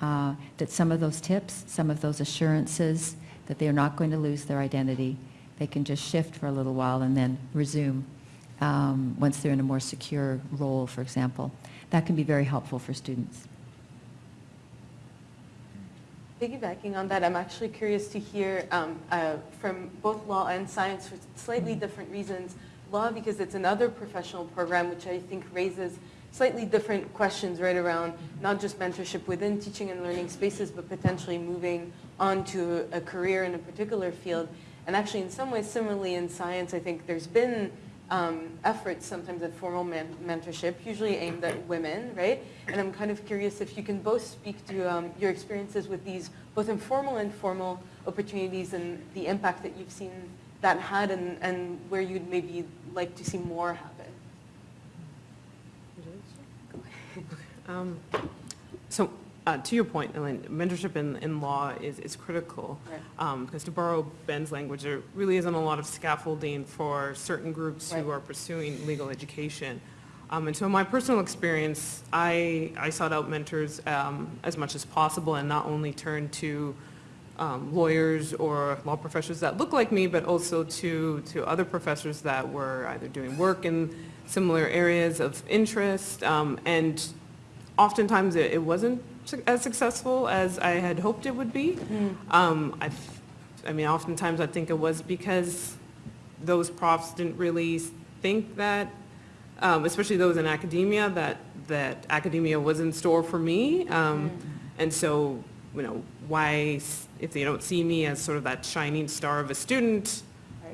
Uh, that some of those tips, some of those assurances that they are not going to lose their identity, they can just shift for a little while and then resume um, once they're in a more secure role, for example. That can be very helpful for students. Piggybacking on that, I'm actually curious to hear um, uh, from both law and science for slightly different reasons. Law because it's another professional program which I think raises slightly different questions right around not just mentorship within teaching and learning spaces, but potentially moving on to a career in a particular field. And actually, in some ways, similarly in science, I think there's been um, efforts sometimes at formal men- mentorship, usually aimed at women, right? And I'm kind of curious if you can both speak to um, your experiences with these both informal and formal opportunities and the impact that you've seen that had and, and where you'd maybe like to see more happen. Um, So uh, to your point, Elaine, mentorship in, in law is, is critical. Right. Um, Because to borrow Ben's language, there really isn't a lot of scaffolding for certain groups who are pursuing legal education. Um, And so in my personal experience, I, I sought out mentors um, as much as possible and not only turned to um, lawyers or law professors that look like me, but also to, to other professors that were either doing work in similar areas of interest. um, And oftentimes it, it wasn't su- as successful as I had hoped it would be. Um, I, I mean, oftentimes I think it was because those profs didn't really think that, um, especially those in academia, that, that academia was in store for me. Um, And so, you know, why, if they don't see me as sort of that shining star of a student,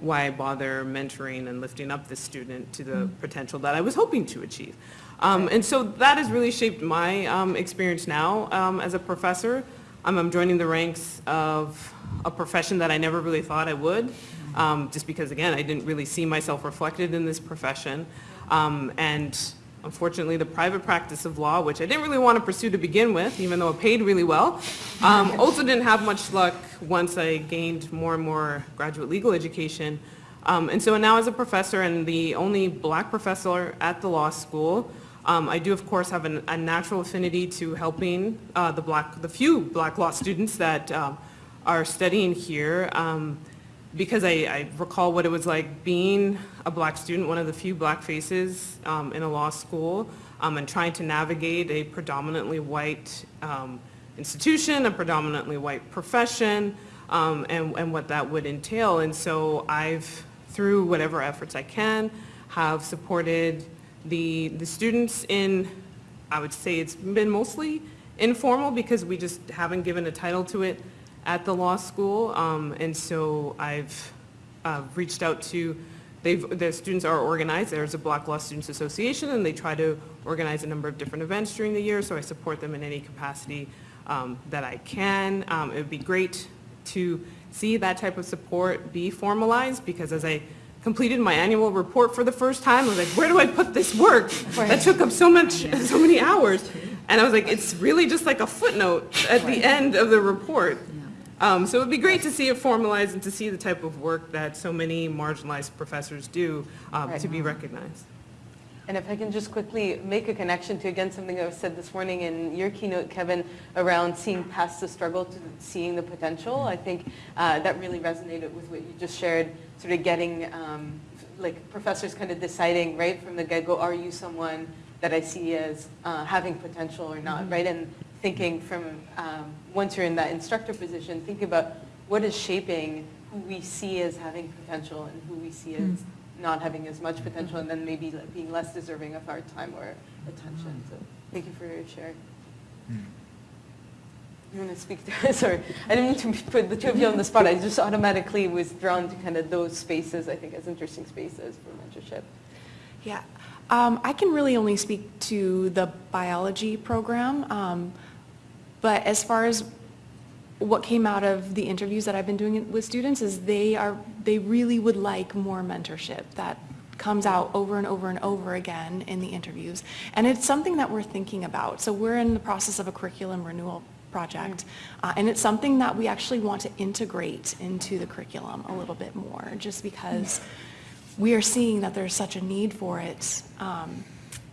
why bother mentoring and lifting up the student to the potential that I was hoping to achieve? Um, and so that has really shaped my um, experience now um, as a professor. Um, I'm joining the ranks of a profession that I never really thought I would, um, just because, again, I didn't really see myself reflected in this profession. Um, and unfortunately, the private practice of law, which I didn't really want to pursue to begin with, even though it paid really well, um, also didn't have much luck once I gained more and more graduate legal education. Um, and so now as a professor and the only black professor at the law school, um, I do of course have an, a natural affinity to helping uh, the black, the few black law students that um, are studying here. Um, because I, I recall what it was like being a black student, one of the few black faces um, in a law school, um, and trying to navigate a predominantly white institution, a predominantly white profession, and, and what that would entail. And so I've, through whatever efforts I can, have supported the, the students in, I would say it's been mostly informal because we just haven't given a title to it at the law school. Um, and so I've uh, reached out to, they've, the students are organized. There's a Black Law Students Association and they try to organize a number of different events during the year. So I support them in any capacity um, that I can. Um, it would be great to see that type of support be formalized because as I completed my annual report for the first time, I was like, where do I put this work? That took up so much, so many hours. And I was like, it's really just like a footnote at the end of the report. Um, so it would be great to see it formalized and to see the type of work that so many marginalized professors do um, Right. to be recognized. And if I can just quickly make a connection to, again, something was said this morning in your keynote, Kevin, around seeing past the struggle to seeing the potential, I think uh, that really resonated with what you just shared, sort of getting, um, like, professors kind of deciding right from the get-go, are you someone that I see as uh, having potential or not, right? And thinking from, um, once you're in that instructor position, think about what is shaping who we see as having potential and who we see as not having as much potential and then maybe like being less deserving of our time or attention. So thank you for your share. Want to speak to Sorry, I didn't mean to put the two of you on the spot. I just automatically was drawn to kind of those spaces, I think, as interesting spaces for mentorship. Yeah, um, I can really only speak to the biology program, um, but as far as what came out of the interviews that I've been doing with students is they are, they really would like more mentorship. That comes out over and over and over again in the interviews. And it's something that we're thinking about. So we're in the process of a curriculum renewal project. Uh, and it's something that we actually want to integrate into the curriculum a little bit more, just because we are seeing that there's such a need for it. Um,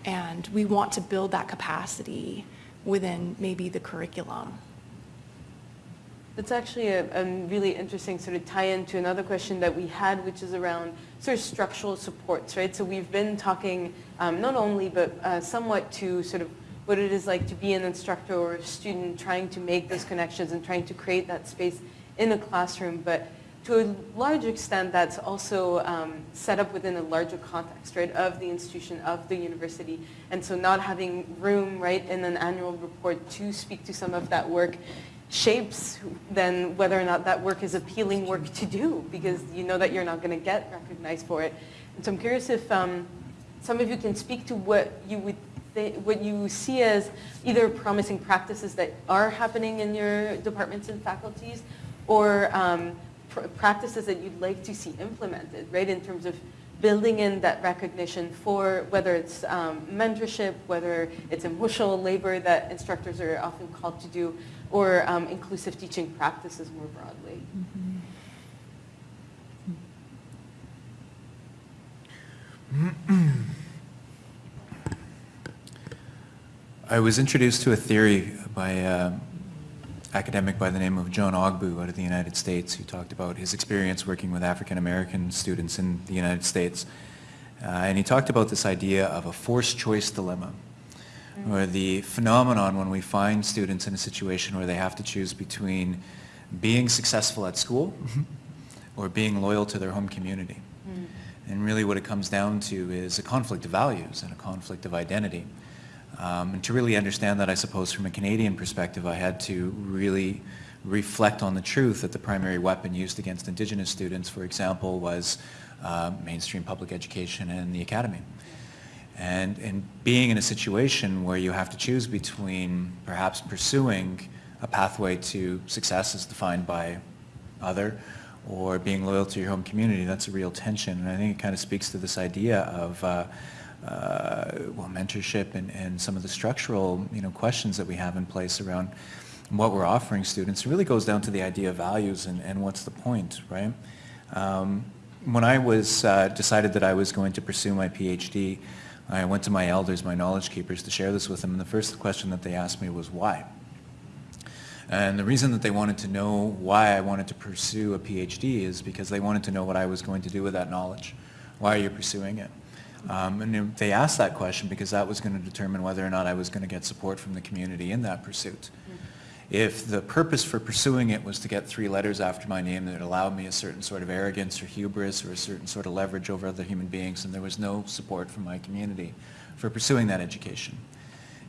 and we want to build that capacity within maybe the curriculum. That's actually a, a really interesting sort of tie-in to another question that we had, which is around sort of structural supports, right? So we've been talking um, not only, but uh, somewhat to sort of what it is like to be an instructor or a student trying to make those connections and trying to create that space in a classroom, but to a large extent that's also um, set up within a larger context, right, of the institution, of the university. And so not having room, right, in an annual report to speak to some of that work shapes then whether or not that work is appealing work to do because you know that you're not going to get recognized for it. And so I'm curious if um, some of you can speak to what you would thi- what you see as either promising practices that are happening in your departments and faculties or um, pr- practices that you'd like to see implemented, right, in terms of building in that recognition for whether it's um, mentorship, whether it's emotional labor that instructors are often called to do, or um, inclusive teaching practices more broadly. I was introduced to a theory by an academic by the name of John Ogbu out of the United States who talked about his experience working with African American students in the United States. Uh, and he talked about this idea of a forced choice dilemma, or the phenomenon when we find students in a situation where they have to choose between being successful at school mm-hmm. or being loyal to their home community. Mm. And really what it comes down to is a conflict of values and a conflict of identity. Um, and to really understand that, I suppose, from a Canadian perspective, I had to really reflect on the truth that the primary weapon used against Indigenous students, for example, was uh, mainstream public education and the academy. And, and being in a situation where you have to choose between perhaps pursuing a pathway to success as defined by other or being loyal to your home community, that's a real tension. And I think it kind of speaks to this idea of uh, well, mentorship and, and some of the structural you know, questions that we have in place around what we're offering students. It really goes down to the idea of values and, and what's the point, right? Um, when I was uh, decided that I was going to pursue my PhD, I went to my elders, my knowledge keepers, to share this with them, and the first question that they asked me was why. And the reason that they wanted to know why I wanted to pursue a PhD is because they wanted to know what I was going to do with that knowledge. Why are you pursuing it? Um, and they asked that question because that was going to determine whether or not I was going to get support from the community in that pursuit. If the purpose for pursuing it was to get three letters after my name that allowed me a certain sort of arrogance or hubris or a certain sort of leverage over other human beings, and there was no support from my community for pursuing that education.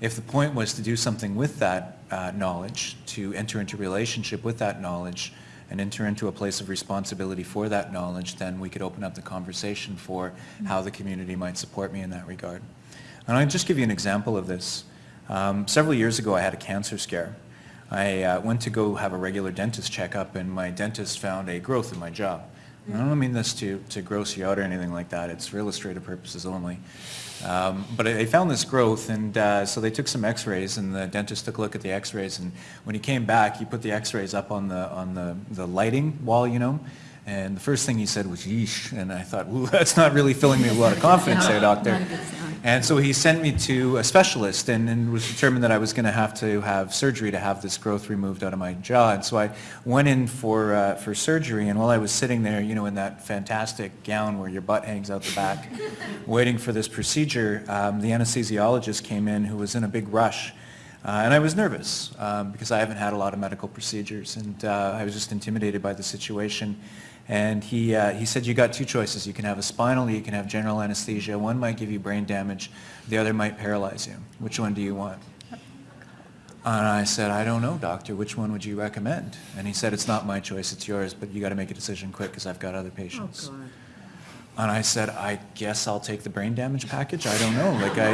If the point was to do something with that uh, knowledge, to enter into relationship with that knowledge, and enter into a place of responsibility for that knowledge, then we could open up the conversation for how the community might support me in that regard. And I'll just give you an example of this. Um, several years ago, I had a cancer scare. I uh, went to go have a regular dentist checkup, and my dentist found a growth in my jaw. I don't mean this to, to gross you out or anything like that. It's for illustrative purposes only. Um, but I found this growth, and uh, so they took some X-rays, and the dentist took a look at the X-rays, and when he came back, he put the X-rays up on the on the, the lighting wall, you know, and the first thing he said was "yeesh," and I thought, "Ooh, that's not really filling me with a lot of confidence, there, doctor." And so he sent me to a specialist, and, and was determined that I was going to have to have surgery to have this growth removed out of my jaw. And so I went in for uh, for surgery, and while I was sitting there, you know, in that fantastic gown where your butt hangs out the back, waiting for this procedure, um, the anesthesiologist came in, who was in a big rush. Uh, and I was nervous um, because I haven't had a lot of medical procedures, and uh, I was just intimidated by the situation. And he, uh, he said, you got two choices. You can have a spinal, you can have general anesthesia. One might give you brain damage, the other might paralyze you. Which one do you want? And I said, I don't know, doctor. Which one would you recommend? And he said, it's not my choice, it's yours, but you got to make a decision quick because I've got other patients. And I said, I guess I'll take the brain damage package. I don't know. Like I,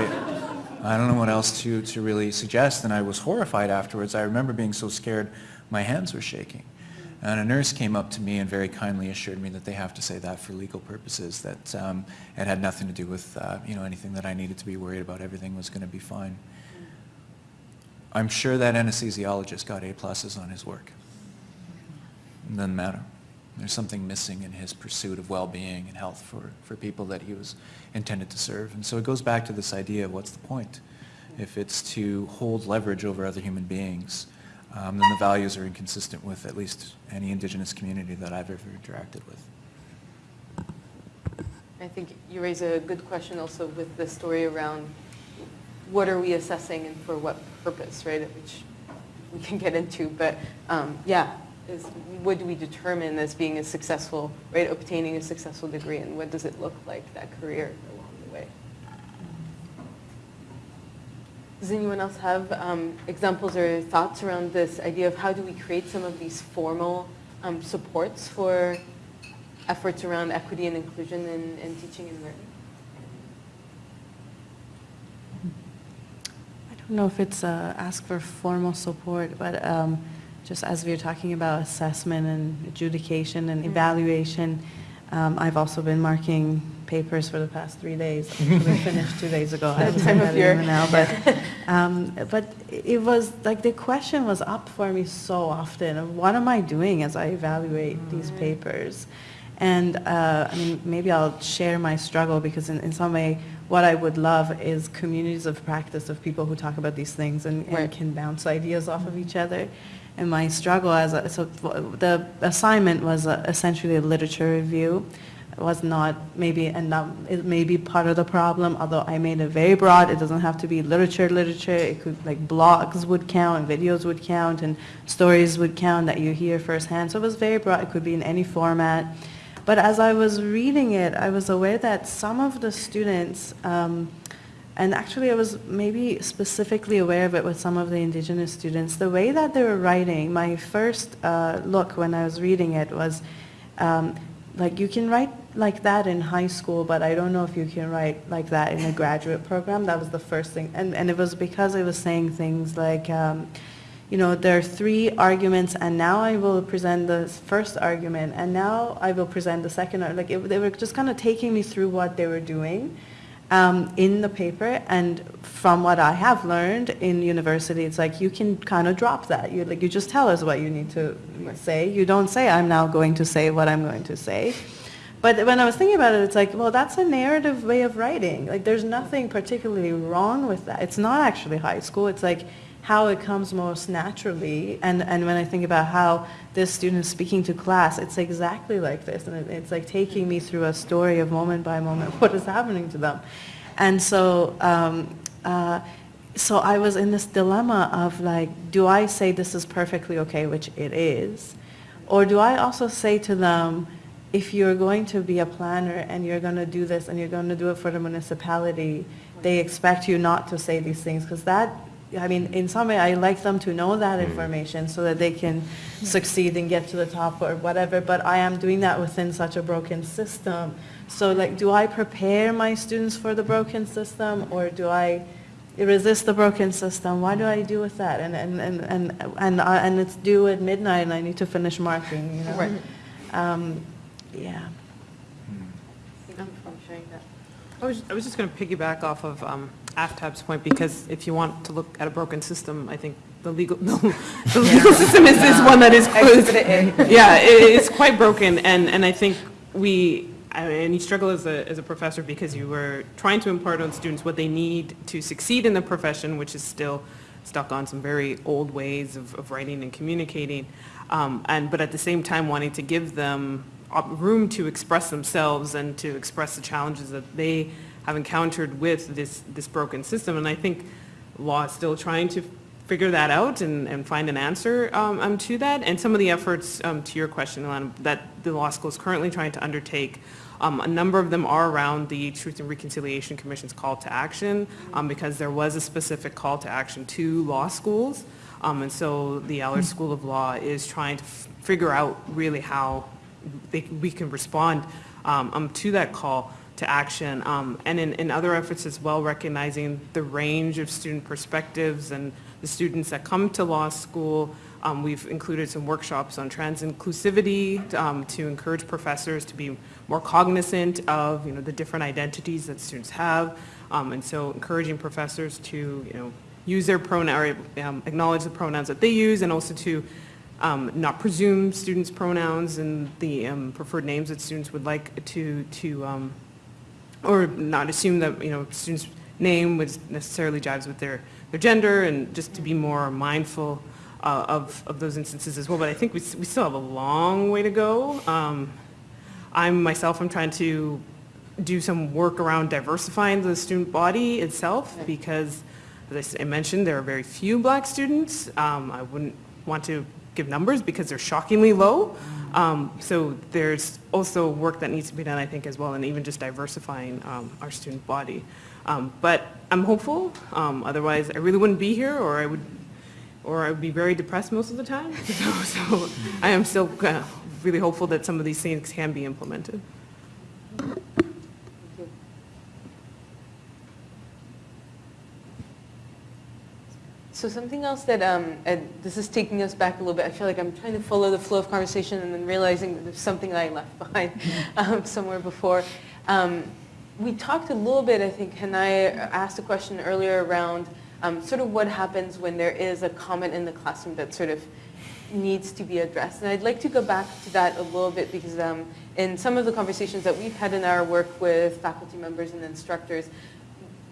I don't know what else to, to really suggest. And I was horrified afterwards. I remember being so scared, my hands were shaking. And a nurse came up to me and very kindly assured me that they have to say that for legal purposes, that um, it had nothing to do with uh, you know anything that I needed to be worried about. Everything was going to be fine. I'm sure that anesthesiologist got A pluses on his work. It doesn't matter. There's something missing in his pursuit of well-being and health for, for people that he was intended to serve. And so it goes back to this idea of what's the point? If it's to hold leverage over other human beings, um, then the values are inconsistent with at least any indigenous community that I've ever interacted with. I think you raise a good question also with the story around what are we assessing and for what purpose, right? Which we can get into, but um, yeah, is what do we determine as being a successful, right? Obtaining a successful degree, and what does it look like that career along the way? Does anyone else have um, examples or thoughts around this idea of how do we create some of these formal um, supports for efforts around equity and inclusion in, in teaching and learning? I don't know if it's uh, ask for formal support, but um, just as we were talking about assessment and adjudication and evaluation, um, I've also been marking papers for the past three days. We finished two days ago. I haven't time of that year. now, but um, but it was like the question was up for me so often. of What am I doing as I evaluate these papers? And uh, I mean, maybe I'll share my struggle because in, in some way, what I would love is communities of practice of people who talk about these things and, and Right. can bounce ideas off of each other. And my struggle as a, so the assignment was uh essentially a literature review. It was not maybe, and it may be part of the problem, although I made it very broad. It doesn't have to be literature, literature. It could, like, blogs would count, and videos would count, and stories would count that you hear firsthand. So it was very broad. It could be in any format. But as I was reading it, I was aware that some of the students, um, and actually I was maybe specifically aware of it with some of the indigenous students, the way that they were writing, my first uh, look when I was reading it was, um, like you can write like that in high school, but I don't know if you can write like that in a graduate program. That was the first thing. And, and it was because I was saying things like, um, you know, there are three arguments, and now I will present the first argument, and now I will present the second. Like, it, they were just kind of taking me through what they were doing um, in the paper, and from what I have learned in university, it's like you can kind of drop that. You like you just tell us what you need to say. You don't say, "I'm now going to say what I'm going to say." But when I was thinking about it, it's like, well, that's a narrative way of writing. Like, there's nothing particularly wrong with that. It's not actually high school. It's like how it comes most naturally. And, and when I think about how this student is speaking to class, it's exactly like this. And it, it's like taking me through a story of moment by moment what is happening to them. And so, um, uh, so I was in this dilemma of like, do I say this is perfectly okay, which it is, or do I also say to them, if you're going to be a planner and you're going to do this and you're going to do it for the municipality, they expect you not to say these things because that, I mean, in some way, I like them to know that information so that they can succeed and get to the top or whatever, but I am doing that within such a broken system. So like, do I prepare my students for the broken system or do I resist the broken system? What do I do with that? And, and, and, and, and, I- and it's due at midnight and I need to finish marking, you know? Right. Um, yeah. Thank you for sharing that. I was, I was just going to piggyback off of um, Aftab's point, because if you want to look at a broken system, I think the legal, the legal system is, is one that is, yeah, it- it's quite broken, and, and I think we, I mean, and you struggle as a, as a professor because you were trying to impart on students what they need to succeed in the profession, which is still stuck on some very old ways of, of writing and communicating, um, and, but at the same time wanting to give them room to express themselves and to express the challenges that they have encountered with this, this broken system. And I think law is still trying to figure that out and, and find an answer um, um, to that. And some of the efforts, um, to your question, Alana, that the law school is currently trying to undertake, um, a number of them are around the Truth and Reconciliation Commission's call to action, um, because there was a specific call to action to law schools. Um, and so the Allard School of Law is trying to figure out really how they, we can respond um, um, to that call to action. Um, and in, in other efforts as well, recognizing the range of student perspectives and the students that come to law school. Um, we've included some workshops on trans inclusivity um, to encourage professors to be more cognizant of, you know, the different identities that students have. Um, and so encouraging professors to, you know, use their pronoun, or um, acknowledge the pronouns that they use and also to um, not presume students' pronouns and the um, preferred names that students would like to, to um, or not assume that, you know, students' name was necessarily jives with their, their gender, and just to be more mindful uh, of, of those instances as well. But I think we, we still have a long way to go. Um, I'm, myself, I'm trying to do some work around diversifying the student body itself, because, as I mentioned, there are very few black students. Um, I wouldn't want to give numbers because they're shockingly low. Um, so there's also work that needs to be done, I think, as well, and even just diversifying um, our student body. Um, but I'm hopeful. Um, otherwise, I really wouldn't be here, or I would, or I would be very depressed most of the time. So, so I am still uh, really hopeful that some of these things can be implemented. So something else that, um, and this is taking us back a little bit, I feel like I'm trying to follow the flow of conversation and then realizing that there's something that I left behind um, somewhere before. Um, we talked a little bit, I think, and I asked a question earlier around um, sort of what happens when there is a comment in the classroom that sort of needs to be addressed. And I'd like to go back to that a little bit because um, in some of the conversations that we've had in our work with faculty members and instructors,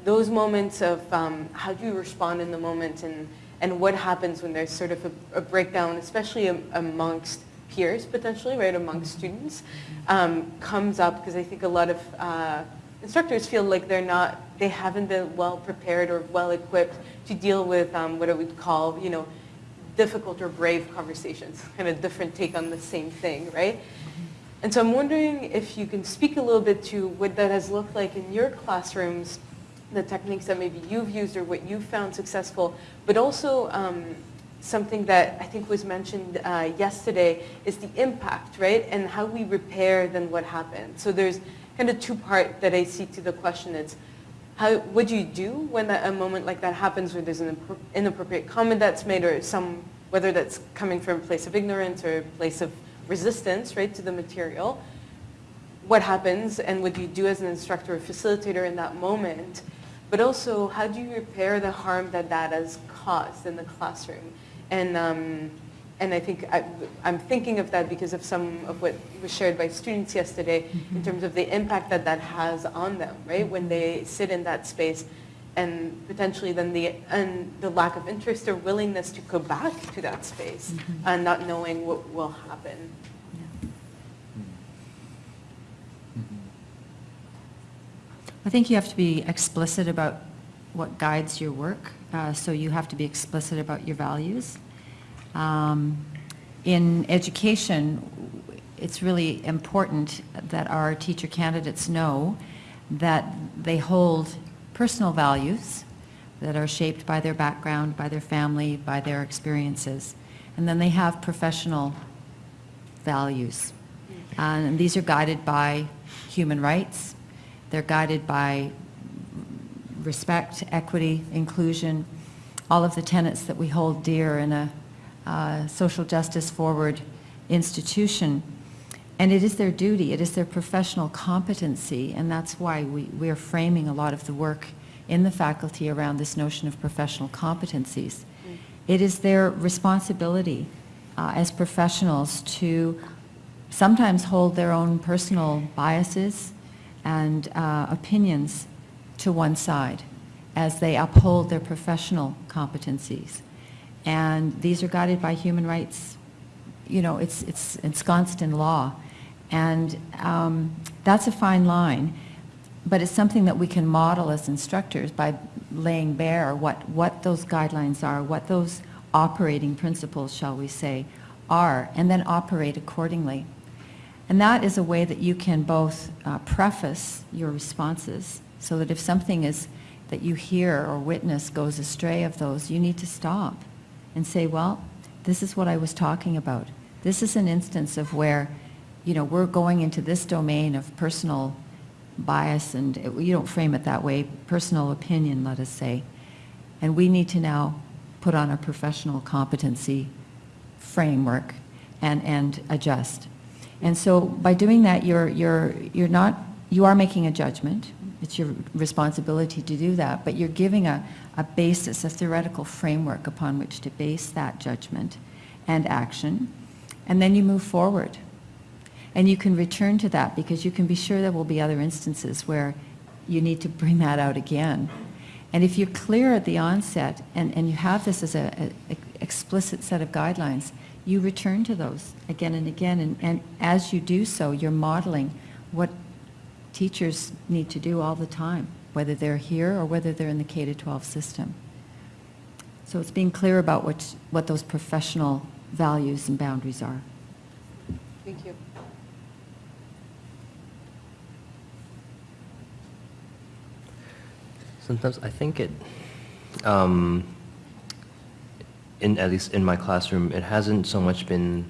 those moments of um, how do you respond in the moment and, and what happens when there's sort of a, a breakdown, especially am, amongst peers potentially, right, amongst students, um, comes up because I think a lot of uh, instructors feel like they're not, they haven't been well prepared or well equipped to deal with um, what I would call, you know, difficult or brave conversations, kind of different take on the same thing, right? And so I'm wondering if you can speak a little bit to what that has looked like in your classrooms, the techniques that maybe you've used or what you've found successful, but also um, something that I think was mentioned uh, yesterday is the impact, right? And how we repair then what happened. So there's kind of two part that I see to the question. It's how, what do you do when that, a moment like that happens where there's an inappropriate comment that's made or some, whether that's coming from a place of ignorance or a place of resistance, right, to the material. What happens and what do you do as an instructor or facilitator in that moment? But also, how do you repair the harm that that has caused in the classroom? And um, and I think I, am thinking of that because of some of what was shared by students yesterday mm-hmm. in terms of the impact that that has on them, right? When they sit in that space and potentially then the, and the lack of interest or willingness to go back to that space mm-hmm. and not knowing what will happen. I think you have to be explicit about what guides your work. Uh, so you have to be explicit about your values um, in education, it's really important that our teacher candidates know that they hold personal values that are shaped by their background, by their family, by their experiences. And then they have professional values. And these are guided by human rights. They're guided by respect, equity, inclusion, all of the tenets that we hold dear in a uh, social justice forward institution. And it is their duty, it is their professional competency, and that's why we, we are framing a lot of the work in the faculty around this notion of professional competencies. Mm. It is their responsibility uh, as professionals to sometimes hold their own personal biases and uh, opinions to one side as they uphold their professional competencies. And these are guided by human rights. You know, it's, it's ensconced in law. And um, that's a fine line, but it's something that we can model as instructors by laying bare what, what those guidelines are, what those operating principles, shall we say, are, and then operate accordingly. And that is a way that you can both uh, preface your responses so that if something is that you hear or witness goes astray of those, you need to stop and say, well, this is what I was talking about. This is an instance of where, you know, we're going into this domain of personal bias and it, you don't frame it that way, personal opinion, let us say. And we need to now put on a professional competency framework and, and adjust. And so by doing that, you're, you're, you're not, you are making a judgment. It's your responsibility to do that, but you're giving a, a basis, a theoretical framework upon which to base that judgment and action, and then you move forward. And you can return to that because you can be sure there will be other instances where you need to bring that out again. And if you're clear at the onset and, and you have this as an explicit set of guidelines, you return to those again and again. And, and as you do so, you're modeling what teachers need to do all the time whether they're here or whether they're in the K-12 system. So it's being clear about what, what those professional values and boundaries are. Thank you. Sometimes I think it, um, in, at least in my classroom, it hasn't so much been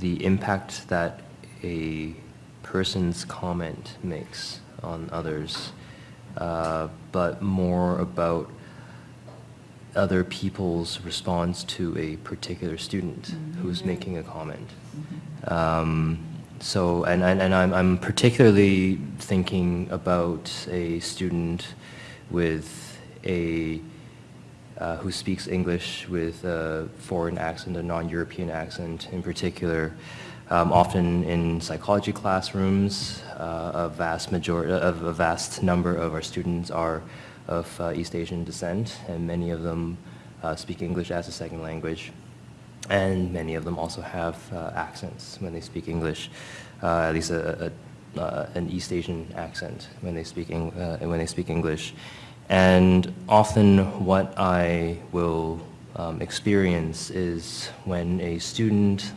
the impact that a person's comment makes on others, uh, but more about other people's response to a particular student who's making a comment. Um, so, and, and, and I'm, I'm particularly thinking about a student with a, uh, who speaks English with a foreign accent, a non-European accent in particular. Um, often in psychology classrooms, uh, a vast majority, of a vast number of our students are of uh, East Asian descent, and many of them uh, speak English as a second language. And many of them also have uh, accents when they speak English, uh, at least a, a, uh, an East Asian accent when they speak when they speak English. And often, what I will um, experience is when a student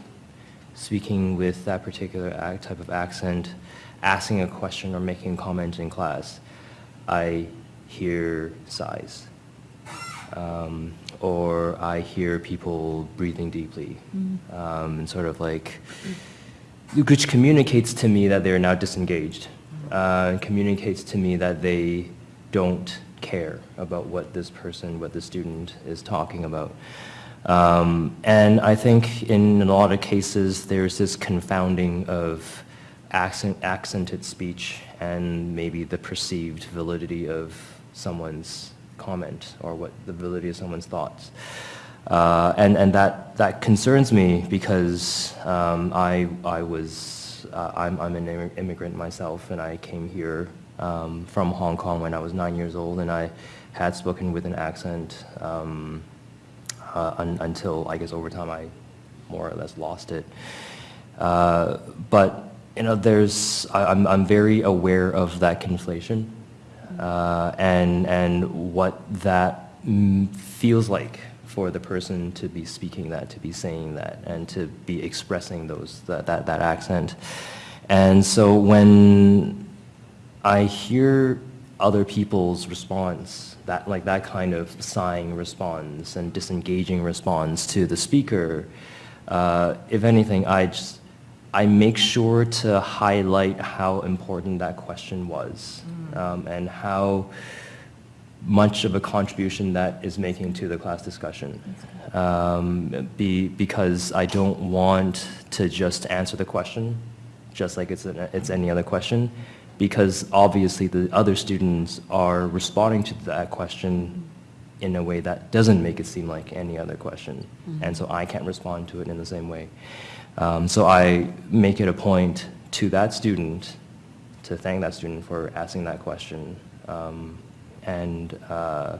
speaking with that particular type of accent, asking a question or making a comment in class, I hear sighs. Um, or I hear people breathing deeply, um, and sort of like, which communicates to me that they're now disengaged, uh, communicates to me that they don't care about what this person, what the student is talking about. Um, and I think in a lot of cases, there's this confounding of accent, accented speech and maybe the perceived validity of someone's comment or what the validity of someone's thoughts. Uh, and and that, that concerns me because um, I, I was, uh, I'm, I'm an immigrant myself and I came here um, from Hong Kong when I was nine years old and I had spoken with an accent um, uh, un, until I guess over time I more or less lost it. Uh, but you know, there's I, I'm I'm very aware of that conflation, uh, and and what that feels like for the person to be speaking that, to be saying that, and to be expressing those that that, that accent. And so when I hear other people's response, that like that kind of sighing response and disengaging response to the speaker, uh, if anything, I just I make sure to highlight how important that question was um, and how much of a contribution that is making to the class discussion. Um, be, because I don't want to just answer the question just like it's, an, it's any other question because obviously the other students are responding to that question in a way that doesn't make it seem like any other question. And so I can't respond to it in the same way. Um, so I make it a point to that student to thank that student for asking that question um, and uh,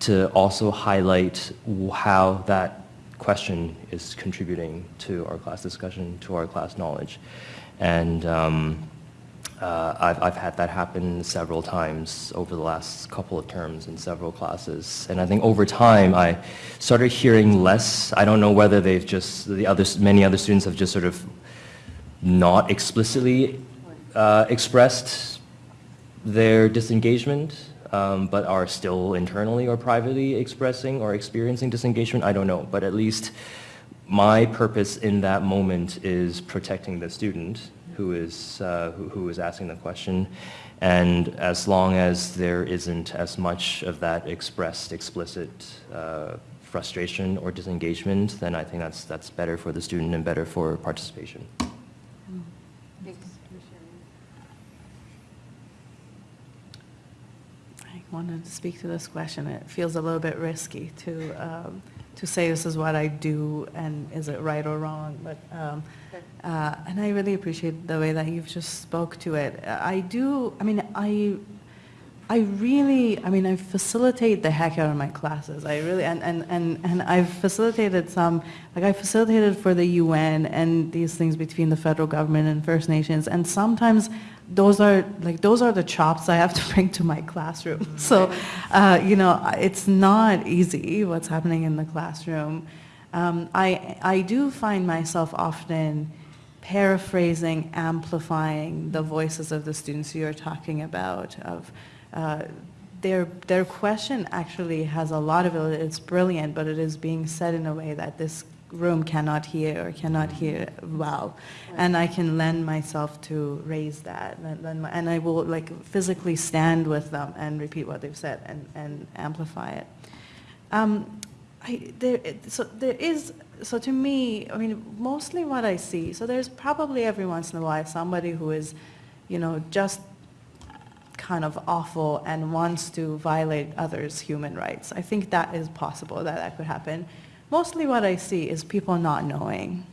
to also highlight how that question is contributing to our class discussion, to our class knowledge. And um, uh, I've, I've had that happen several times over the last couple of terms in several classes. And I think over time, I started hearing less. I don't know whether they've just, the others, many other students have just sort of not explicitly uh, expressed their disengagement, um, but are still internally or privately expressing or experiencing disengagement. I don't know, but at least my purpose in that moment is protecting the student who is, uh, who, who is asking the question. And as long as there isn't as much of that expressed, explicit uh, frustration or disengagement, then I think that's, that's better for the student and better for participation. Thanks. I wanted to speak to this question. It feels a little bit risky to, um, to say this is what I do and is it right or wrong, but, um, uh, and I really appreciate the way that you've just spoke to it. I do, I mean, I, I really, I mean, I facilitate the heck out of my classes. I really, and, and, and, and I've facilitated some, like I facilitated for the UN and these things between the federal government and First Nations, and sometimes those are like those are the chops I have to bring to my classroom. So, uh, you know, it's not easy what's happening in the classroom. Um, I, I do find myself often paraphrasing, amplifying the voices of the students you're talking about. Of their their question actually has a lot of it. It's brilliant, but it is being said in a way that this room cannot hear or cannot hear well, and I can lend myself to raise that, and, and I will like physically stand with them and repeat what they've said and, and amplify it. Um, I, there, so there is, so to me, I mean, mostly what I see, so there's probably every once in a while somebody who is, you know, just kind of awful and wants to violate others' human rights. I think that is possible, that that could happen. Mostly what I see is people not knowing,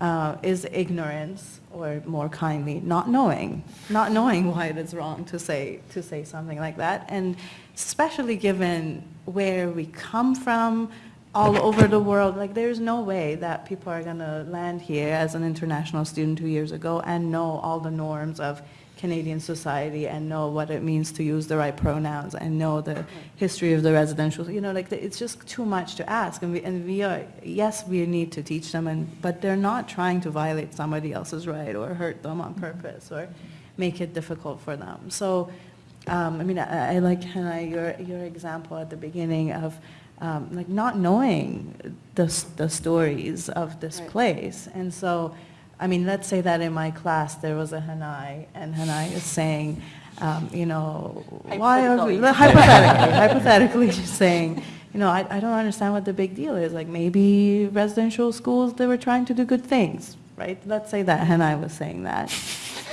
uh, is ignorance, or more kindly, not knowing, not knowing why it is wrong to say, to say something like that. And especially given where we come from, all over the world, like there's no way that people are gonna land here as an international student two years ago and know all the norms of Canadian society and know what it means to use the right pronouns and know the history of the residential, you know, like it's just too much to ask. And we, and we are, yes, we need to teach them, and, but they're not trying to violate somebody else's right or hurt them on purpose or make it difficult for them. So, um, I mean, I, I like Hannah, your, your example at the beginning of um, like not knowing the, the stories of this place. And so, I mean, let's say that in my class there was a Hanae, and Hanae is saying, um, you know, why are we, hypothetically, hypothetically she's saying, you know, I, I don't understand what the big deal is. Like maybe residential schools, they were trying to do good things, right? Let's say that Hanae was saying that.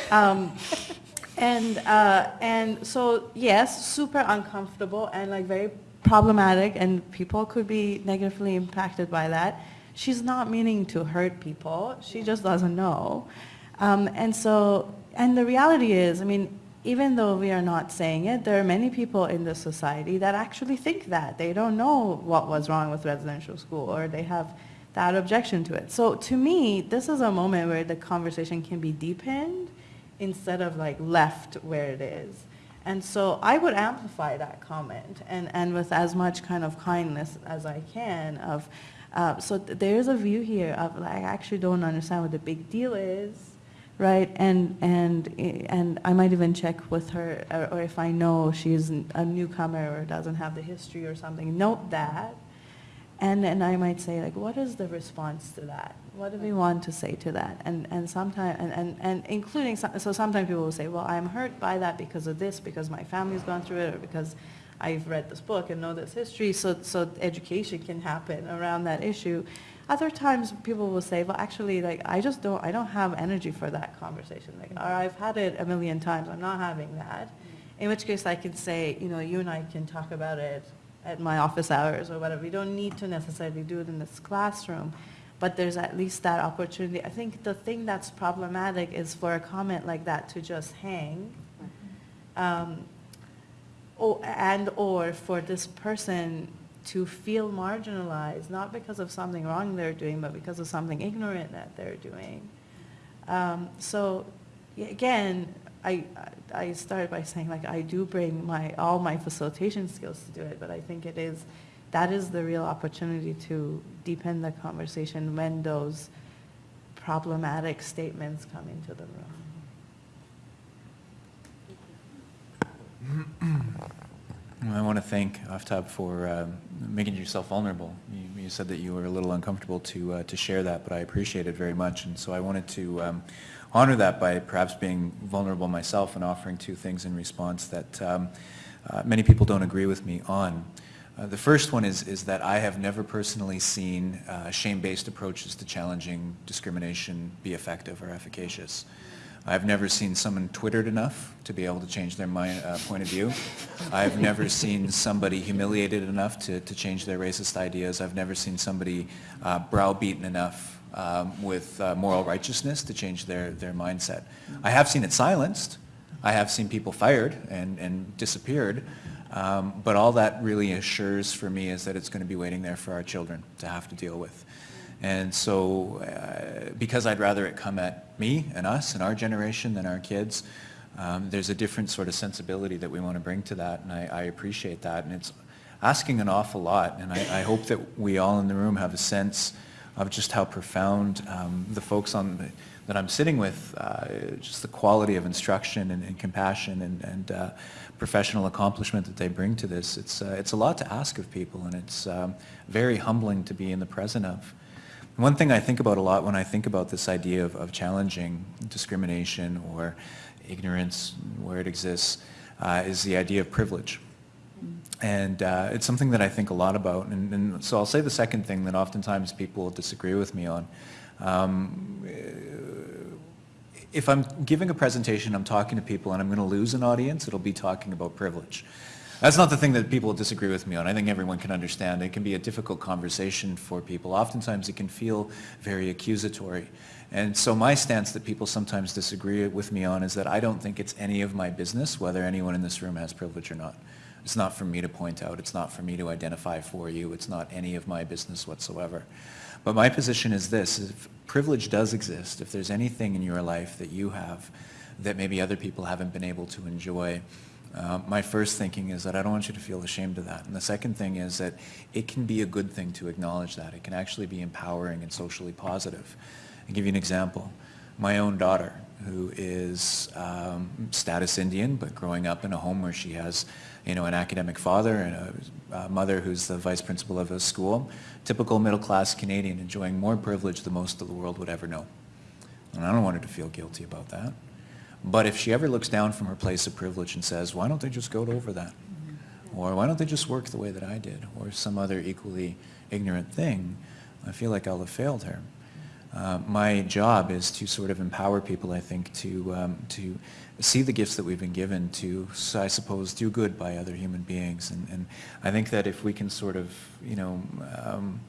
Um, and, uh, and so, yes, super uncomfortable and like very problematic and people could be negatively impacted by that. She's not meaning to hurt people. She just doesn't know. Um, and so, and the reality is, I mean, even though we are not saying it, there are many people in the society that actually think that. They don't know what was wrong with residential school or they have that objection to it. So to me, this is a moment where the conversation can be deepened instead of like left where it is. And so I would amplify that comment and, and with as much kind of kindness as I can of, uh, so th- there is a view here of like, I actually don't understand what the big deal is, right? And, and, and I might even check with her, or, or if I know she's a newcomer or doesn't have the history or something, note that. And then I might say, like, what is the response to that? What do we want to say to that? And, and sometimes, and, and, and including, so sometimes people will say, well, I'm hurt by that because of this, because my family's gone through it, or because I've read this book and know this history, so, so education can happen around that issue. Other times, people will say, well, actually, like, I just don't, I don't have energy for that conversation. Like, or I've had it a million times, I'm not having that. In which case, I can say, you know, you and I can talk about it at my office hours or whatever. We don't need to necessarily do it in this classroom, but there's at least that opportunity. I think the thing that's problematic is for a comment like that to just hang. Um, or, and or for this person to feel marginalized, not because of something wrong they're doing, but because of something ignorant that they're doing. Um, so again, I, I started by saying like I do bring my, all my facilitation skills to do it, but I think it is, that is the real opportunity to deepen the conversation when those problematic statements come into the room. Well, I want to thank Aftab for um, making yourself vulnerable. You, you said that you were a little uncomfortable to uh, to share that, but I appreciate it very much, and so I wanted to um, honor that by perhaps being vulnerable myself and offering two things in response that um, uh, many people don't agree with me on. Uh, the first one is, is that I have never personally seen uh, shame-based approaches to challenging discrimination be effective or efficacious. I've never seen someone twittered enough to be able to change their mind, uh, point of view. I've never seen somebody humiliated enough to, to change their racist ideas. I've never seen somebody uh, browbeaten enough um, with uh, moral righteousness to change their, their mindset. I have seen it silenced. I have seen people fired and, and disappeared. Um, but all that really assures for me is that it's going to be waiting there for our children to have to deal with. And so, uh, because I'd rather it come at me and us and our generation than our kids, um, there's a different sort of sensibility that we want to bring to that, and I, I appreciate that. And it's, asking an awful lot, and I, I hope that we all in the room have a sense of just how profound um, the folks on the, that I'm sitting with, uh, just the quality of instruction and, and compassion and, and uh, professional accomplishment that they bring to this. It's, uh, it's a lot to ask of people, and it's um, very humbling to be in the present of. One thing I think about a lot when I think about this idea of, of challenging discrimination or ignorance where it exists uh, is the idea of privilege. And uh, it's something that I think a lot about. And, and, so I'll say the second thing that oftentimes people will disagree with me on. Um, if I'm giving a presentation, I'm talking to people and I'm going to lose an audience, it'll be talking about privilege. That's not the thing that people disagree with me on. I think everyone can understand. It can be a difficult conversation for people. Oftentimes it can feel very accusatory. And so my stance that people sometimes disagree with me on is that I don't think it's any of my business whether anyone in this room has privilege or not. It's not for me to point out. It's not for me to identify for you. It's not any of my business whatsoever. But my position is this, if privilege does exist, if there's anything in your life that you have that maybe other people haven't been able to enjoy, uh, my first thinking is that I don't want you to feel ashamed of that. And the second thing is that it can be a good thing to acknowledge that. It can actually be empowering and socially positive. I'll give you an example. My own daughter, who is um, status Indian, but growing up in a home where she has you know, an academic father and a, a mother who's the vice principal of a school, typical middle-class Canadian enjoying more privilege than most of the world would ever know. And I don't want her to feel guilty about that. But if she ever looks down from her place of privilege and says, why don't they just go over that? Or why don't they just work the way that I did? Or some other equally ignorant thing, I feel like I'll have failed her. Uh, my job is to sort of empower people, I think, to, um, to see the gifts that we've been given to, I suppose, do good by other human beings. And, and I think that if we can sort of, you know, um,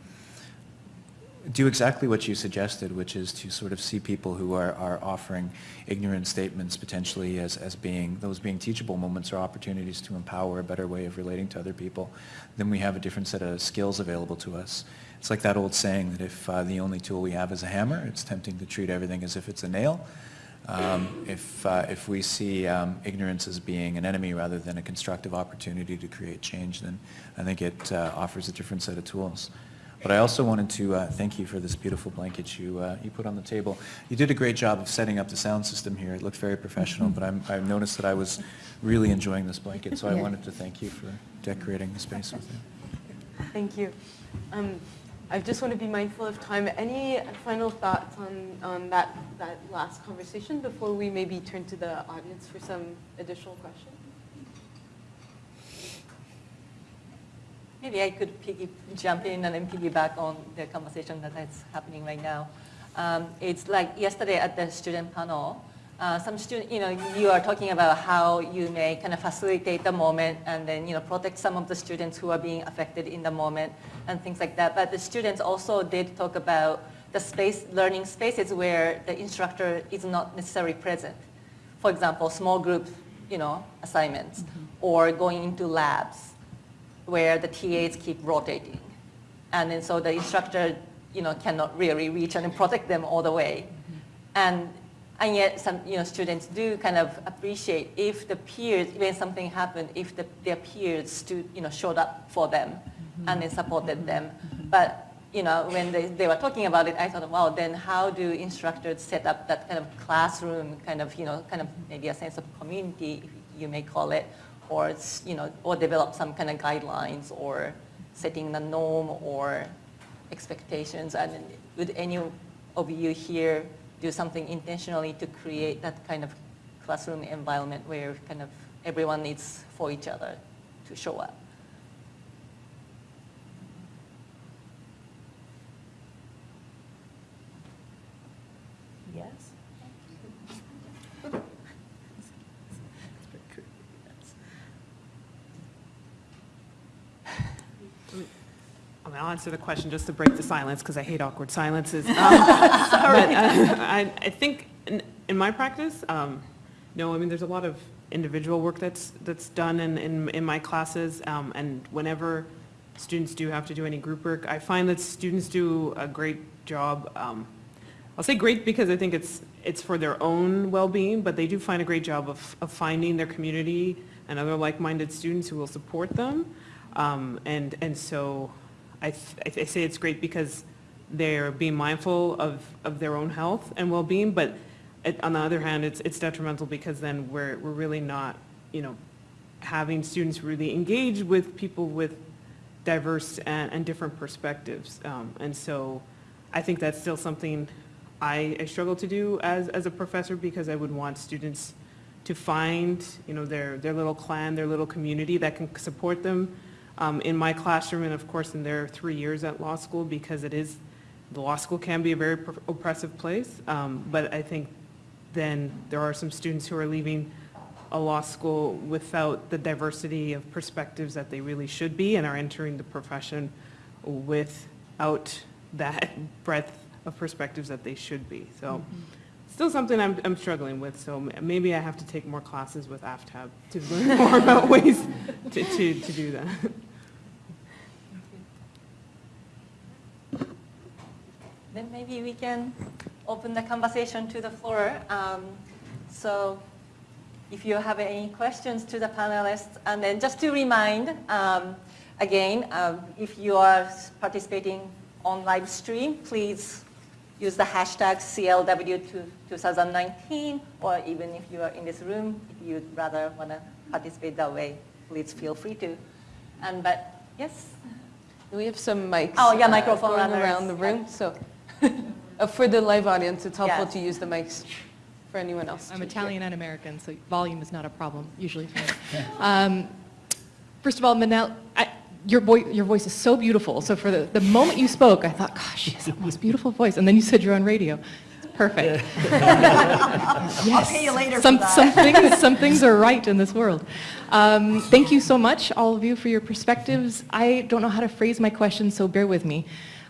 do exactly what you suggested, which is to sort of see people who are, are offering ignorant statements potentially as, as being, those being teachable moments or opportunities to empower a better way of relating to other people, then we have a different set of skills available to us. It's like that old saying that if uh, the only tool we have is a hammer, it's tempting to treat everything as if it's a nail. Um, if, uh, if we see um, ignorance as being an enemy rather than a constructive opportunity to create change, then I think it uh, offers a different set of tools. But I also wanted to uh, thank you for this beautiful blanket you, uh, you put on the table. You did a great job of setting up the sound system here. It looked very professional, but I'm, I noticed that I was really enjoying this blanket, so I wanted to thank you for decorating the space with it. Thank you. Um, I just want to be mindful of time. Any final thoughts on, on that, that last conversation before we maybe turn to the audience for some additional questions? Maybe I could piggy, jump in and then piggyback on the conversation that is happening right now. Um, it's like yesterday at the student panel, uh, some student, you know, you are talking about how you may kind of facilitate the moment and then, you know, protect some of the students who are being affected in the moment and things like that. But the students also did talk about the space, learning spaces where the instructor is not necessarily present. For example, small group, you know, assignments mm-hmm. or going into labs where the TAs keep rotating. And then so the instructor, you know, cannot really reach and protect them all the way. Mm-hmm. And, and yet some, you know, students do kind of appreciate if the peers, when something happened, if the, their peers stood, you know, showed up for them mm-hmm. and then supported them. But you know, when they, they were talking about it, I thought, wow, then how do instructors set up that kind of classroom, kind of, you know, kind of maybe a sense of community, you may call it, or you know, or develop some kind of guidelines or setting the norm or expectations. And would any of you here do something intentionally to create that kind of classroom environment where kind of everyone needs for each other to show up? Mean, I'll answer the question just to break the silence because I hate awkward silences. Um, but uh, I, I, think in, in my practice, um, no, I mean, there's a lot of individual work that's that's done in, in, in my classes, um, and whenever students do have to do any group work, I find that students do a great job. Um, I'll say great because I think it's it's for their own well-being, but they do find a great job of, of finding their community and other like-minded students who will support them. Um, and, and so I, I say it's great because they're being mindful of, of their own health and well-being, but it, on the other hand, it's, it's detrimental because then we're, we're really not, you know, having students really engage with people with diverse and, and different perspectives. Um, and so I think that's still something I, I struggle to do as, as a professor because I would want students to find, you know, their, their little clan, their little community that can support them um, in my classroom and of course in their three years at law school because it is, the law school can be a very oppressive place. Um, but I think then there are some students who are leaving a law school without the diversity of perspectives that they really should be and are entering the profession without that breadth of perspectives that they should be. So still something I'm, I'm struggling with, so maybe I have to take more classes with AFTAB to learn more about ways to, to, to do that. Then maybe we can open the conversation to the floor. Um, So if you have any questions to the panelists, and then just to remind, um, again, um, if you are participating on live stream, please use the hashtag CLW2019, or even if you are in this room, if you'd rather want to participate that way, please feel free to. And but, yes? We have some mics. Oh, yeah, uh, Going runners. around the room, so uh, for the live audience, it's helpful Yes. to use the mics for anyone else. I'm to hear. Italian and American, so volume is not a problem usually for me. Um, First of all, Manel, I- your voice, your voice is so beautiful. So for the, the moment you spoke, I thought, gosh, she has the most beautiful voice. And then you said you're on radio. It's perfect. I'll pay you later for Some, that. some things, some things are right in this world. Um, thank you so much, all of you, for your perspectives. I don't know how to phrase my question, so bear with me.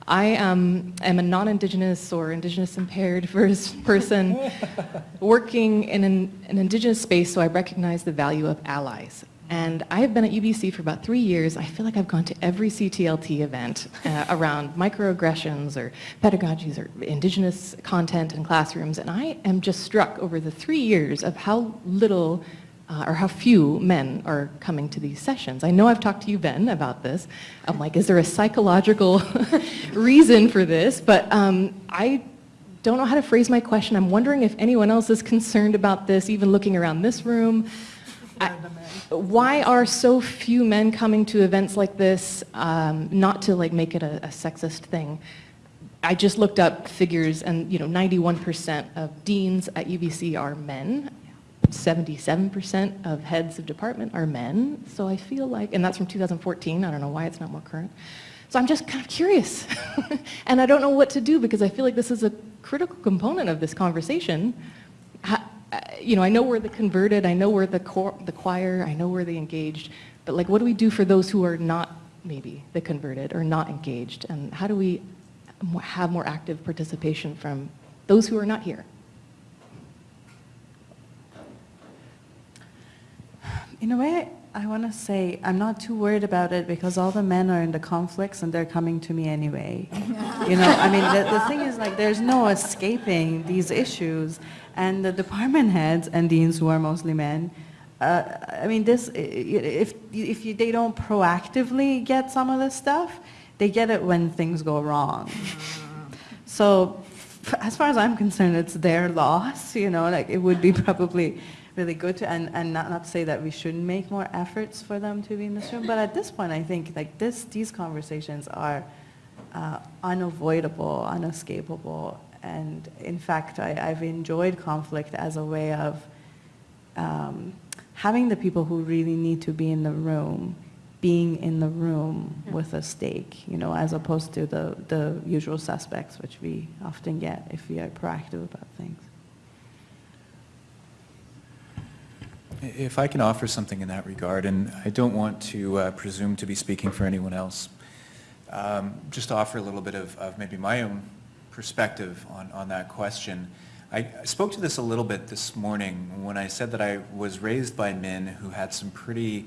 I um, am a non-Indigenous or Indigenous impaired vers- person working in an, an Indigenous space, so I recognize the value of allies. And I have been at UBC for about three years. I feel like I've gone to every CTLT event uh, around microaggressions or pedagogies or Indigenous content in classrooms, and I am just struck over the three years of how little uh, or how few men are coming to these sessions. I know I've talked to you, Ben, about this. I'm like, is there a psychological reason for this? But um, I don't know how to phrase my question. I'm wondering if anyone else is concerned about this, even looking around this room. I- why are so few men coming to events like this? Um, not to like make it a, a sexist thing. I just looked up figures, and you know, 91% of deans at UBC are men. 77% of heads of department are men. So I feel like, and that's from 2014. I don't know why it's not more current. So I'm just kind of curious, and I don't know what to do because I feel like this is a critical component of this conversation. Uh, you know, I know we're the converted, I know we're the, the choir, I know we're the engaged, but like, what do we do for those who are not maybe the converted or not engaged? And how do we have more active participation from those who are not here? In a way, I want to say I'm not too worried about it because all the men are in the conflicts and they're coming to me anyway. you know, I mean, the, the thing is like there's no escaping these issues, and the department heads and deans who are mostly men. Uh, I mean, this if if you, they don't proactively get some of this stuff, they get it when things go wrong. So, f- as far as I'm concerned, it's their loss. You know, like it would be probably really good to, and, and not, not to say that we shouldn't make more efforts for them to be in this room, but at this point, I think like this, these conversations are uh, unavoidable, unescapable, and in fact, I, I've enjoyed conflict as a way of um, having the people who really need to be in the room being in the room with a stake, you know, as opposed to the, the usual suspects, which we often get if we are proactive about things. If I can offer something in that regard, and I don't want to uh, presume to be speaking for anyone else, um, just offer a little bit of, of maybe my own perspective on, on that question. I, I spoke to this a little bit this morning when I said that I was raised by men who had some pretty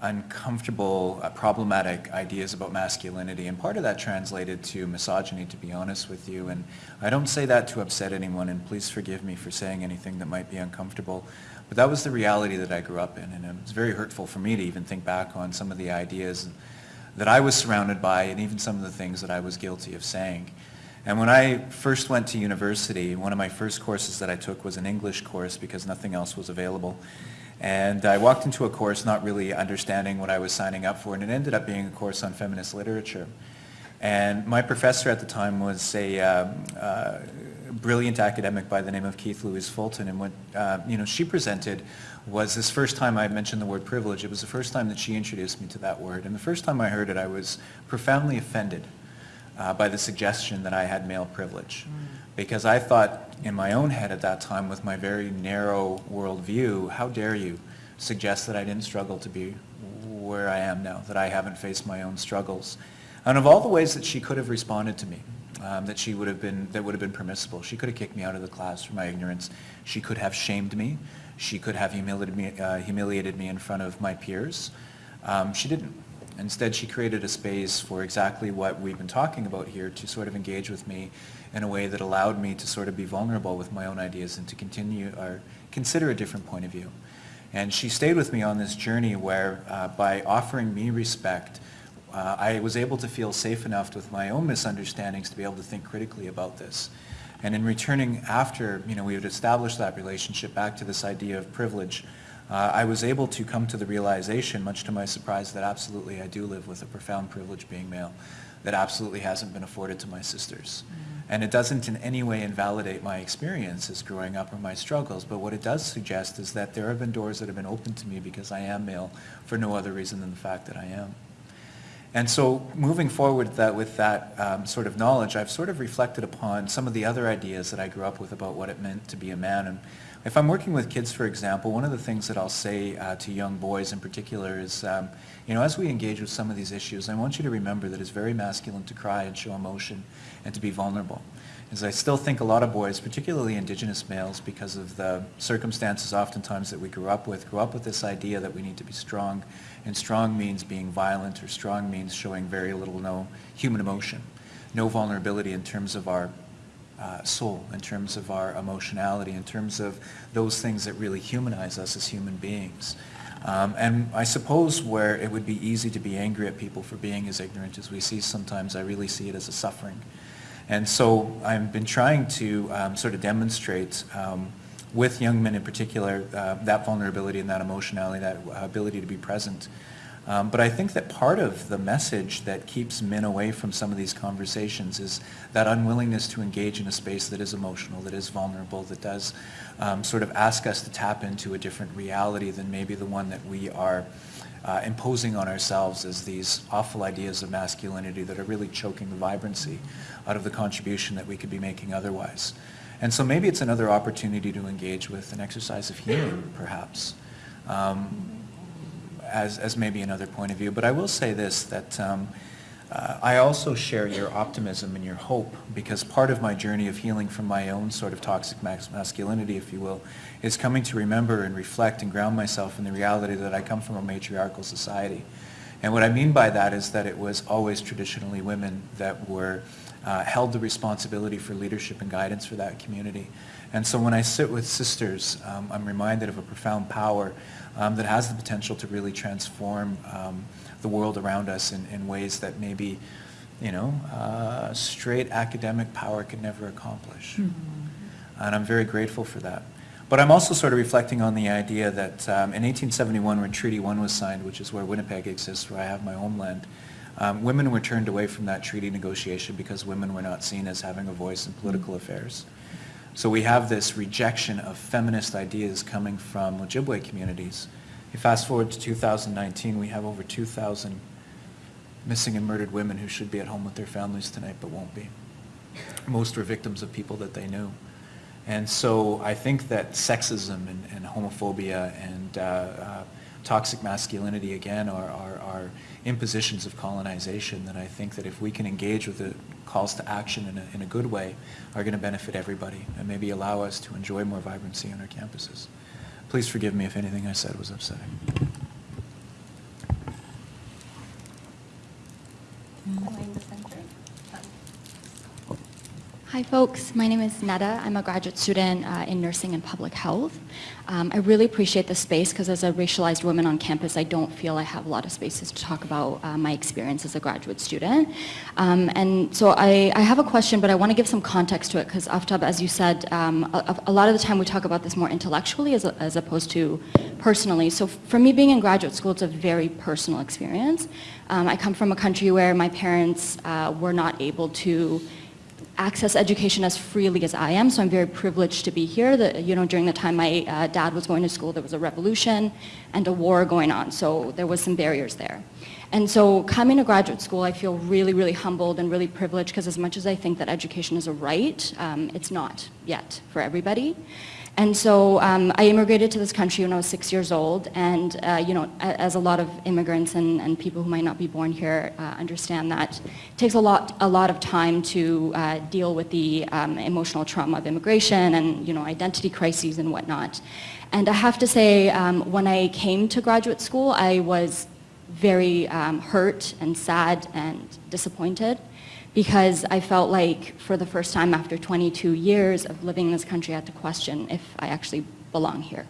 uncomfortable, uh, problematic ideas about masculinity. And part of that translated to misogyny, to be honest with you. And I don't say that to upset anyone, and please forgive me for saying anything that might be uncomfortable. But that was the reality that I grew up in, and it was very hurtful for me to even think back on some of the ideas that I was surrounded by and even some of the things that I was guilty of saying. And when I first went to university, one of my first courses that I took was an English course because nothing else was available. And I walked into a course not really understanding what I was signing up for, and it ended up being a course on feminist literature. And my professor at the time was a um, uh, brilliant academic by the name of Keith Louise Fulton, and what uh, you know she presented was this first time I mentioned the word privilege. It was the first time that she introduced me to that word, and the first time I heard it, I was profoundly offended uh, by the suggestion that I had male privilege, because I thought in my own head at that time, with my very narrow worldview, how dare you suggest that I didn't struggle to be where I am now, that I haven't faced my own struggles. And of all the ways that she could have responded to me, um, that she would have been, that would have been permissible. She could have kicked me out of the class for my ignorance. She could have shamed me. She could have humiliated me, uh, humiliated me in front of my peers. Um, she didn't. Instead, she created a space for exactly what we've been talking about here to sort of engage with me in a way that allowed me to sort of be vulnerable with my own ideas and to continue or consider a different point of view. And she stayed with me on this journey where uh, by offering me respect, uh, I was able to feel safe enough with my own misunderstandings to be able to think critically about this. And in returning after, you know, we had established that relationship back to this idea of privilege, uh, I was able to come to the realization, much to my surprise, that absolutely I do live with a profound privilege being male that absolutely hasn't been afforded to my sisters. And it doesn't in any way invalidate my experiences growing up or my struggles, but what it does suggest is that there have been doors that have been opened to me because I am male for no other reason than the fact that I am. And so moving forward that, with that um, sort of knowledge, I've sort of reflected upon some of the other ideas that I grew up with about what it meant to be a man. And if I'm working with kids, for example, one of the things that I'll say uh, to young boys in particular is, um, you know, as we engage with some of these issues, I want you to remember that it's very masculine to cry and show emotion and to be vulnerable. As I still think a lot of boys, particularly indigenous males, because of the circumstances oftentimes that we grew up with, grew up with this idea that we need to be strong and strong means being violent, or strong means showing very little no human emotion, no vulnerability in terms of our uh, soul, in terms of our emotionality, in terms of those things that really humanize us as human beings. Um, and I suppose where it would be easy to be angry at people for being as ignorant as we see sometimes, I really see it as a suffering. And so I've been trying to um, sort of demonstrate um, with young men in particular, uh, that vulnerability and that emotionality, that ability to be present. Um, but I think that part of the message that keeps men away from some of these conversations is that unwillingness to engage in a space that is emotional, that is vulnerable, that does um, sort of ask us to tap into a different reality than maybe the one that we are uh, imposing on ourselves as these awful ideas of masculinity that are really choking the vibrancy out of the contribution that we could be making otherwise. And so maybe it's another opportunity to engage with an exercise of healing, perhaps, um, as, as maybe another point of view. But I will say this, that um, uh, I also share your optimism and your hope because part of my journey of healing from my own sort of toxic masculinity, if you will, is coming to remember and reflect and ground myself in the reality that I come from a matriarchal society. And what I mean by that is that it was always traditionally women that were uh, held the responsibility for leadership and guidance for that community. And so when I sit with sisters, um, I'm reminded of a profound power um, that has the potential to really transform um, the world around us in, in ways that maybe, you know, uh, straight academic power could never accomplish. Mm -hmm. And I'm very grateful for that. But I'm also sort of reflecting on the idea that um, in 1871 when Treaty 1 was signed, which is where Winnipeg exists, where I have my homeland, um, women were turned away from that treaty negotiation because women were not seen as having a voice in political affairs. So we have this rejection of feminist ideas coming from Ojibwe communities. You fast forward to 2019, we have over 2,000 missing and murdered women who should be at home with their families tonight but won't be. Most were victims of people that they knew. And so I think that sexism and, and homophobia and uh, uh, toxic masculinity, again, are, are, are, impositions of colonization that I think that if we can engage with the calls to action in a, in a good way are going to benefit everybody and maybe allow us to enjoy more vibrancy on our campuses. Please forgive me if anything I said was upsetting. Hi folks, my name is Neta. I'm a graduate student uh, in nursing and public health. Um, I really appreciate the space because as a racialized woman on campus, I don't feel I have a lot of spaces to talk about uh, my experience as a graduate student. Um, and so I, I, have a question, but I want to give some context to it because Aftab, as you said, um, a, a, lot of the time we talk about this more intellectually as, a, as opposed to personally. So for me being in graduate school, it's a very personal experience. Um, I come from a country where my parents uh, were not able to access education as freely as I am, so I'm very privileged to be here. The, you know, during the time my uh, dad was going to school, there was a revolution and a war going on, so there was some barriers there. And so coming to graduate school, I feel really, really humbled and really privileged because as much as I think that education is a right, um, it's not yet for everybody. And so um, I immigrated to this country when I was six years old, and uh, you know, as a lot of immigrants and, and, people who might not be born here uh, understand that it takes a lot, a lot of time to uh, deal with the um, emotional trauma of immigration and you know, identity crises and whatnot. And I have to say, um, when I came to graduate school, I was very um, hurt and sad and disappointed because I felt like for the first time after 22 years of living in this country, I had to question if I actually belong here.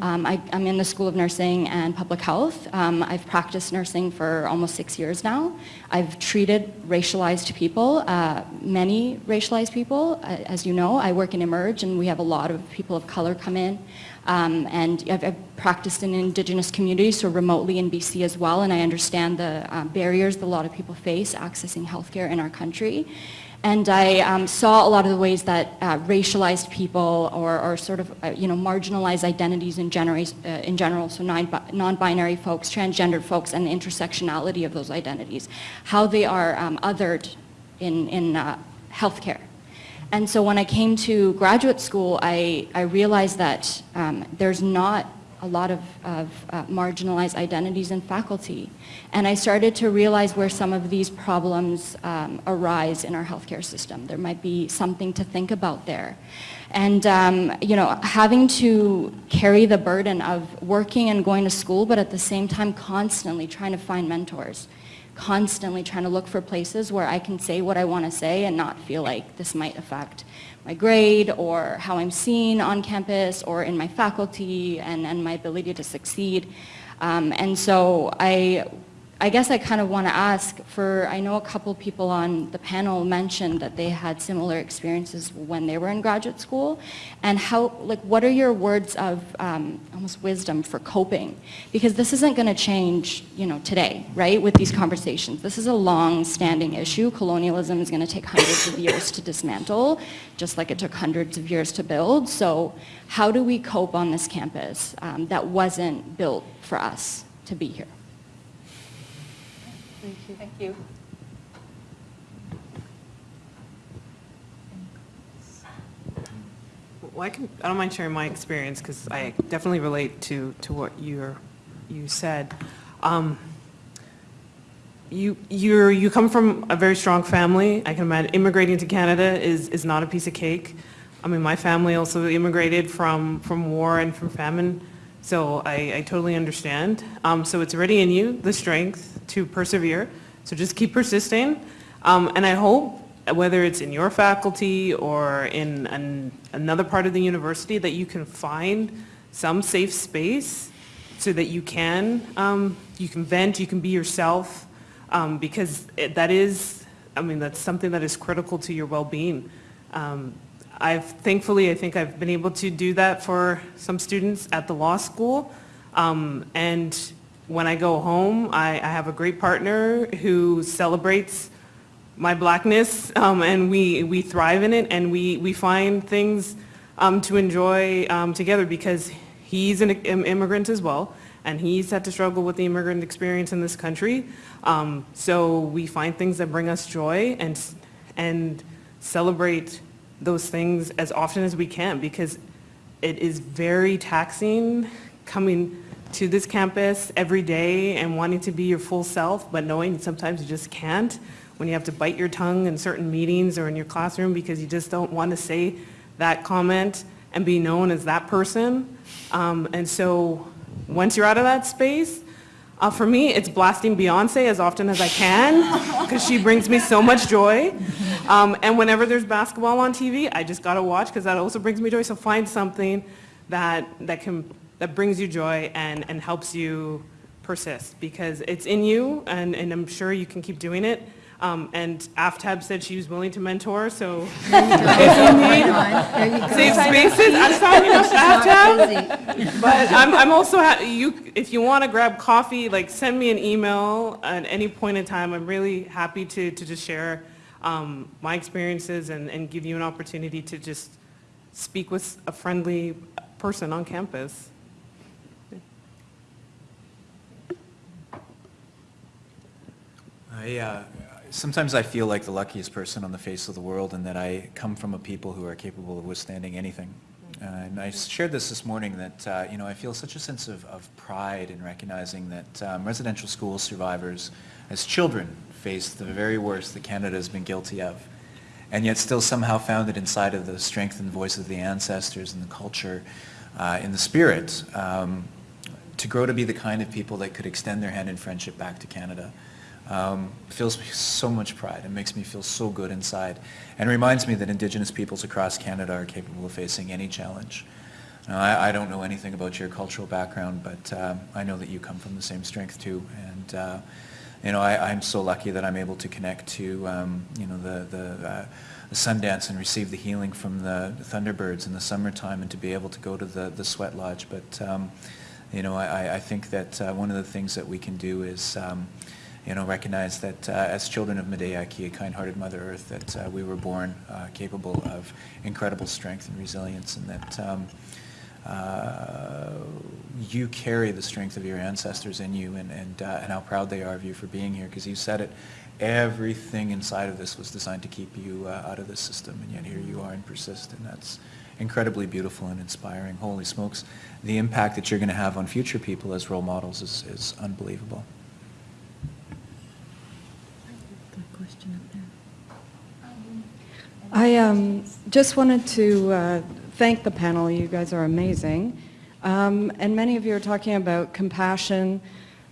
Um, I, am in the School of Nursing and Public Health. Um, I've practiced nursing for almost six years now. I've treated racialized people, uh, many racialized people. As you know, I work in Emerge and we have a lot of people of color come in. Um, and I've, I've, practiced in indigenous communities, so remotely in BC as well, and I understand the uh, barriers that a lot of people face accessing healthcare in our country. And I um, saw a lot of the ways that uh, racialized people or, or sort of, uh, you know, marginalized identities in, uh, in general, so non-binary folks, transgendered folks, and the intersectionality of those identities, how they are um, othered in, in uh, healthcare. And so when I came to graduate school, I, I realized that um, there's not a lot of, of uh, marginalized identities in faculty. And I started to realize where some of these problems um, arise in our healthcare system. There might be something to think about there. And um, you know, having to carry the burden of working and going to school, but at the same time constantly trying to find mentors constantly trying to look for places where I can say what I want to say and not feel like this might affect my grade or how I'm seen on campus or in my faculty and, and my ability to succeed. Um, and so I I guess I kind of want to ask for, I know a couple people on the panel mentioned that they had similar experiences when they were in graduate school, and how, like, what are your words of um, almost wisdom for coping? Because this isn't going to change, you know, today, right, with these conversations. This is a long-standing issue. Colonialism is going to take hundreds of years to dismantle, just like it took hundreds of years to build. So how do we cope on this campus um, that wasn't built for us to be here? Thank you. Thank you. Well, I, can, I don't mind sharing my experience because I definitely relate to, to what you're, you said. Um, you, you're, you come from a very strong family. I can imagine immigrating to Canada is, is not a piece of cake. I mean, my family also immigrated from, from war and from famine. So I, I totally understand. Um, so it's already in you, the strength to persevere. So just keep persisting. Um, and I hope, whether it's in your faculty or in an, another part of the university, that you can find some safe space so that you can, um, you can vent, you can be yourself, um, because it, that is, I mean, that's something that is critical to your well-being. I've thankfully, I think I've been able to do that for some students at the law school. Um, and when I go home, I, I, have a great partner who celebrates my blackness um, and we, we thrive in it and we, we find things um, to enjoy um, together because he's an immigrant as well and he's had to struggle with the immigrant experience in this country. Um, so we find things that bring us joy and, and celebrate those things as often as we can because it is very taxing coming to this campus every day and wanting to be your full self, but knowing sometimes you just can't when you have to bite your tongue in certain meetings or in your classroom because you just don't want to say that comment and be known as that person. Um, and so once you're out of that space, Uh, for me, it's blasting Beyonce as often as I can because she brings me so much joy. Um, and whenever there's basketball on TV, I just gotta watch because that also brings me joy. So find something that that can that brings you joy and and helps you persist because it's in you, and and I'm sure you can keep doing it. Um, and Aftab said she was willing to mentor, so if you need safe spaces, I'm signing up to Aftab. But I'm, I'm also, ha- you, if you want to grab coffee, like send me an email at any point in time. I'm really happy to, to just share um, my experiences and, and give you an opportunity to just speak with a friendly person on campus. I, uh, sometimes I feel like the luckiest person on the face of the world in that I come from a people who are capable of withstanding anything. Uh, and I shared this this morning that, uh, you know, I feel such a sense of, of pride in recognizing that um, residential school survivors as children faced the very worst that Canada has been guilty of and yet still somehow found it inside of the strength and voice of the ancestors and the culture, uh, in the spirit, um, to grow to be the kind of people that could extend their hand in friendship back to Canada. Um, fills me so much pride. It makes me feel so good inside and reminds me that Indigenous peoples across Canada are capable of facing any challenge. Now, I, I don't know anything about your cultural background, but um, I know that you come from the same strength too. And uh, you know, I, I'm so lucky that I'm able to connect to um, you know the the, uh, the Sundance and receive the healing from the Thunderbirds in the summertime, and to be able to go to the the Sweat Lodge. But um, you know, I, I think that uh, one of the things that we can do is um, you know, recognize that uh, as children of Medeaki, a kind-hearted Mother Earth, that uh, we were born uh, capable of incredible strength and resilience, and that um, uh, you carry the strength of your ancestors in you, and, and, uh, and how proud they are of you for being here, because you said it, everything inside of this was designed to keep you uh, out of the system, and yet here you are and persist, and that's incredibly beautiful and inspiring. Holy smokes, the impact that you're going to have on future people as role models is, is unbelievable. I um, just wanted to uh, thank the panel. You guys are amazing. Um, and many of you are talking about compassion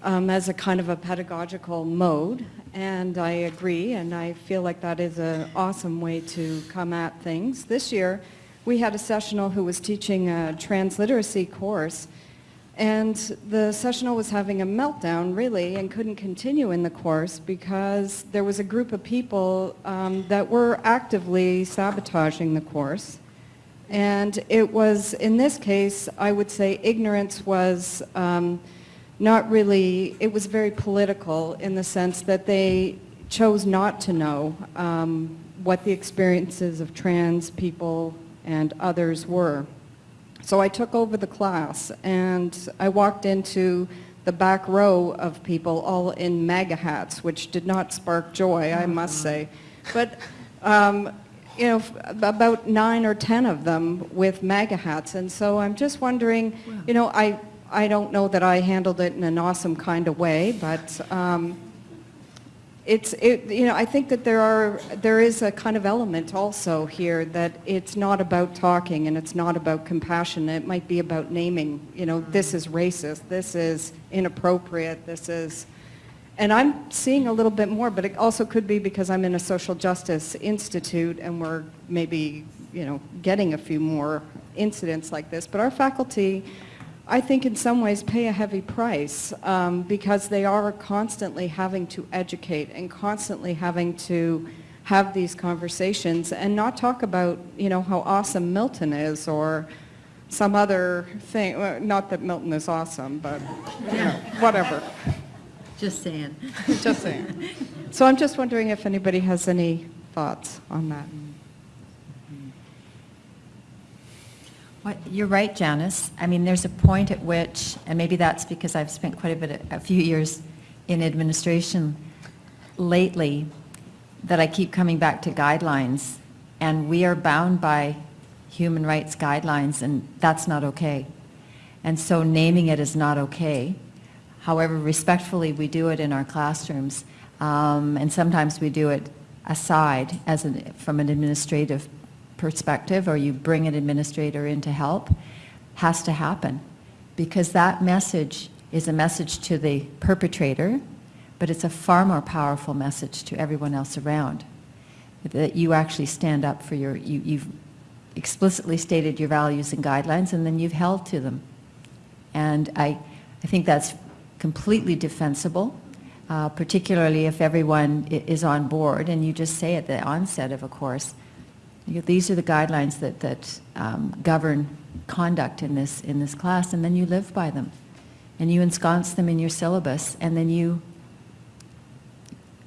um, as a kind of a pedagogical mode. And I agree, and I feel like that is an awesome way to come at things. This year, we had a sessional who was teaching a transliteracy course and the sessional was having a meltdown, really, and couldn't continue in the course because there was a group of people um, that were actively sabotaging the course. And it was, in this case, I would say ignorance was um, not really, it was very political in the sense that they chose not to know um, what the experiences of trans people and others were. So I took over the class and I walked into the back row of people all in MAGA hats, which did not spark joy, I must say. But, um, you know, about nine or ten of them with MAGA hats. And so I'm just wondering, you know, I, I don't know that I handled it in an awesome kind of way, but um, it's, it, you know, I think that there are, there is a kind of element also here that it's not about talking and it's not about compassion. It might be about naming, you know, this is racist, this is inappropriate, this is, and I'm seeing a little bit more, but it also could be because I'm in a social justice institute and we're maybe, you know, getting a few more incidents like this. But our faculty I think in some ways pay a heavy price um, because they are constantly having to educate and constantly having to have these conversations and not talk about, you know, how awesome Milton is or some other thing. Well, not that Milton is awesome, but, you know, whatever. Just saying. just saying. So I'm just wondering if anybody has any thoughts on that. Well, you're right, Janice. I mean, there's a point at which, and maybe that's because I've spent quite a bit, a few years in administration lately, that I keep coming back to guidelines, and we are bound by human rights guidelines, and that's not okay. And so naming it is not okay. However, respectfully, we do it in our classrooms, um, and sometimes we do it aside as an, from an administrative perspective or you bring an administrator in to help has to happen because that message is a message to the perpetrator, but it's a far more powerful message to everyone else around. That you actually stand up for your, you, you've explicitly stated your values and guidelines and then you've held to them. And I, I think that's completely defensible, uh, particularly if everyone is on board and you just say at the onset of a course, you these are the guidelines that, that um, govern conduct in this, in this class, and then you live by them. And you ensconce them in your syllabus, and then you,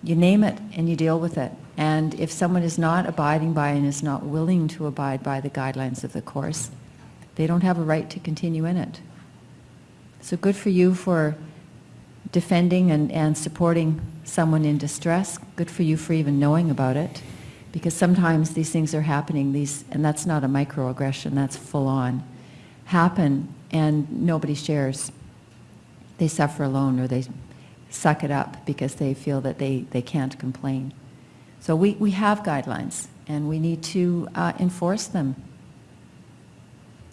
you name it and you deal with it. And if someone is not abiding by and is not willing to abide by the guidelines of the course, they don't have a right to continue in it. So good for you for defending and, and supporting someone in distress. Good for you for even knowing about it. Because sometimes these things are happening, these, and that's not a microaggression, that's full on, happen and nobody shares. They suffer alone or they suck it up because they feel that they, they can't complain. So we, we have guidelines and we need to uh, enforce them.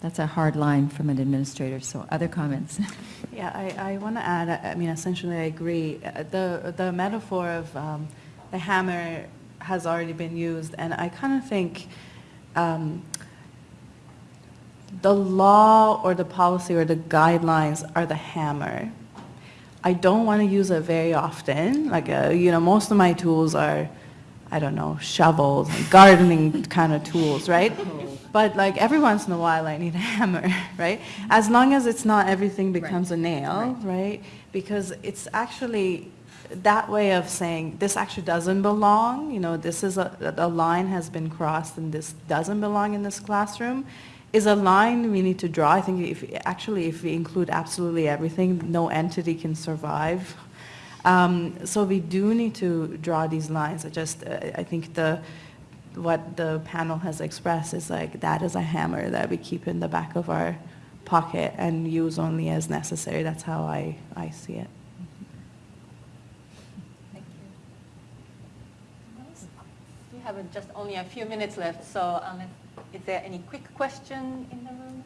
That's a hard line from an administrator, so other comments? Yeah, I, I want to add, I I mean, essentially I agree. Uh, The, the metaphor of um, the hammer has already been used, and I kind of think um, the law or the policy or the guidelines are the hammer. I don't want to use it very often. Like, uh, you know, most of my tools are, I don't know, shovels, gardening kind of tools, right? But like every once in a while, I need a hammer, right? As long as it's not everything becomes a nail, right? Because it's actually that way of saying this actually doesn't belong. You know, this is a a line has been crossed, and this doesn't belong in this classroom. Is a line we need to draw. I think if actually if we include absolutely everything, no entity can survive. Um, so we do need to draw these lines. I just uh, I think the what the panel has expressed is like that is a hammer that we keep in the back of our pocket and use only as necessary. That's how I, I see it. We have uh, just only a few minutes left, so unless, is there any quick question in the room?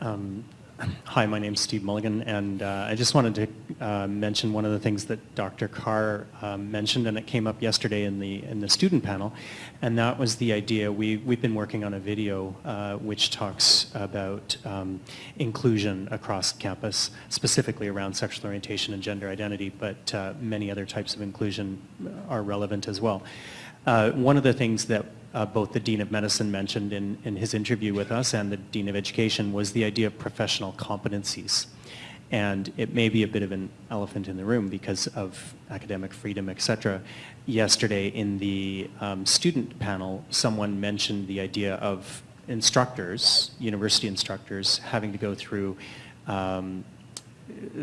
Um, Hi, my name's Steve Mulligan, and uh, I just wanted to uh, mention one of the things that Dr. Carr um, mentioned, and it came up yesterday in the in the student panel, and that was the idea. We we've been working on a video uh, which talks about um, inclusion across campus, specifically around sexual orientation and gender identity, but uh, many other types of inclusion are relevant as well. Uh, one of the things that uh, both the Dean of Medicine mentioned in, in his interview with us and the Dean of Education was the idea of professional competencies. And it may be a bit of an elephant in the room because of academic freedom, et cetera. Yesterday in the um, student panel, someone mentioned the idea of instructors, university instructors, having to go through um,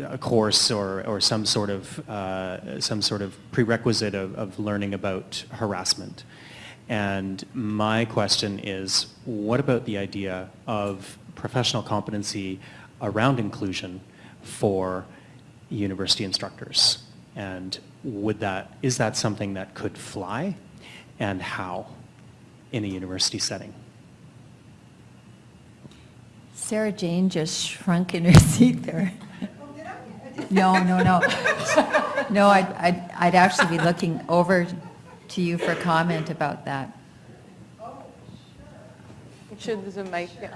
a course or, or some sort of uh, some sort of prerequisite of, of learning about harassment. And my question is, what about the idea of professional competency around inclusion for university instructors? And would that, is that something that could fly? And how in a university setting? Sarah Jane just shrunk in her seat there. No, no, no. No, I'd, I'd, I'd actually be looking over to you for comment about that. It should, there's a mic, yeah.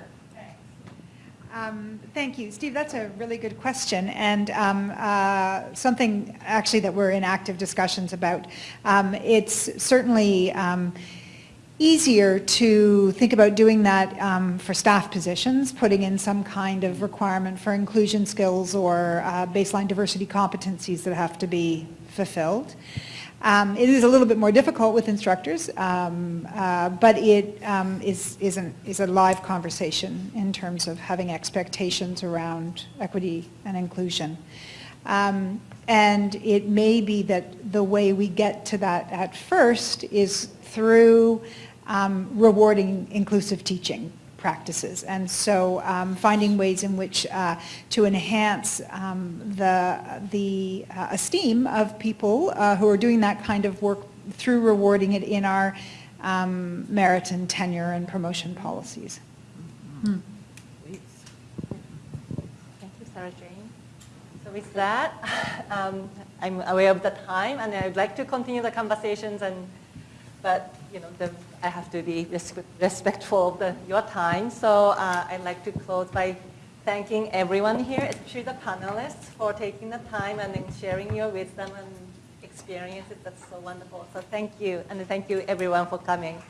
Um, Thank you. Steve, that's a really good question, and um, uh, something actually that we're in active discussions about. Um, It's certainly um, easier to think about doing that um, for staff positions, putting in some kind of requirement for inclusion skills or uh, baseline diversity competencies that have to be fulfilled. Um, It is a little bit more difficult with instructors, um, uh, but it um, is, is, an, is a live conversation in terms of having expectations around equity and inclusion. Um, and it may be that the way we get to that at first is through um, rewarding inclusive teaching practices. And so um, finding ways in which uh, to enhance um, the, the uh, esteem of people uh, who are doing that kind of work through rewarding it in our um, merit and tenure and promotion policies. Thank you, Sarah Jane. So with that, um, I'm aware of the time, and I'd like to continue the conversations, and but you know, the, I have to be res- respectful of the, your time. So uh, I'd like to close by thanking everyone here, especially the panelists, for taking the time and sharing your wisdom and experiences. That's so wonderful. So thank you, and thank you everyone for coming.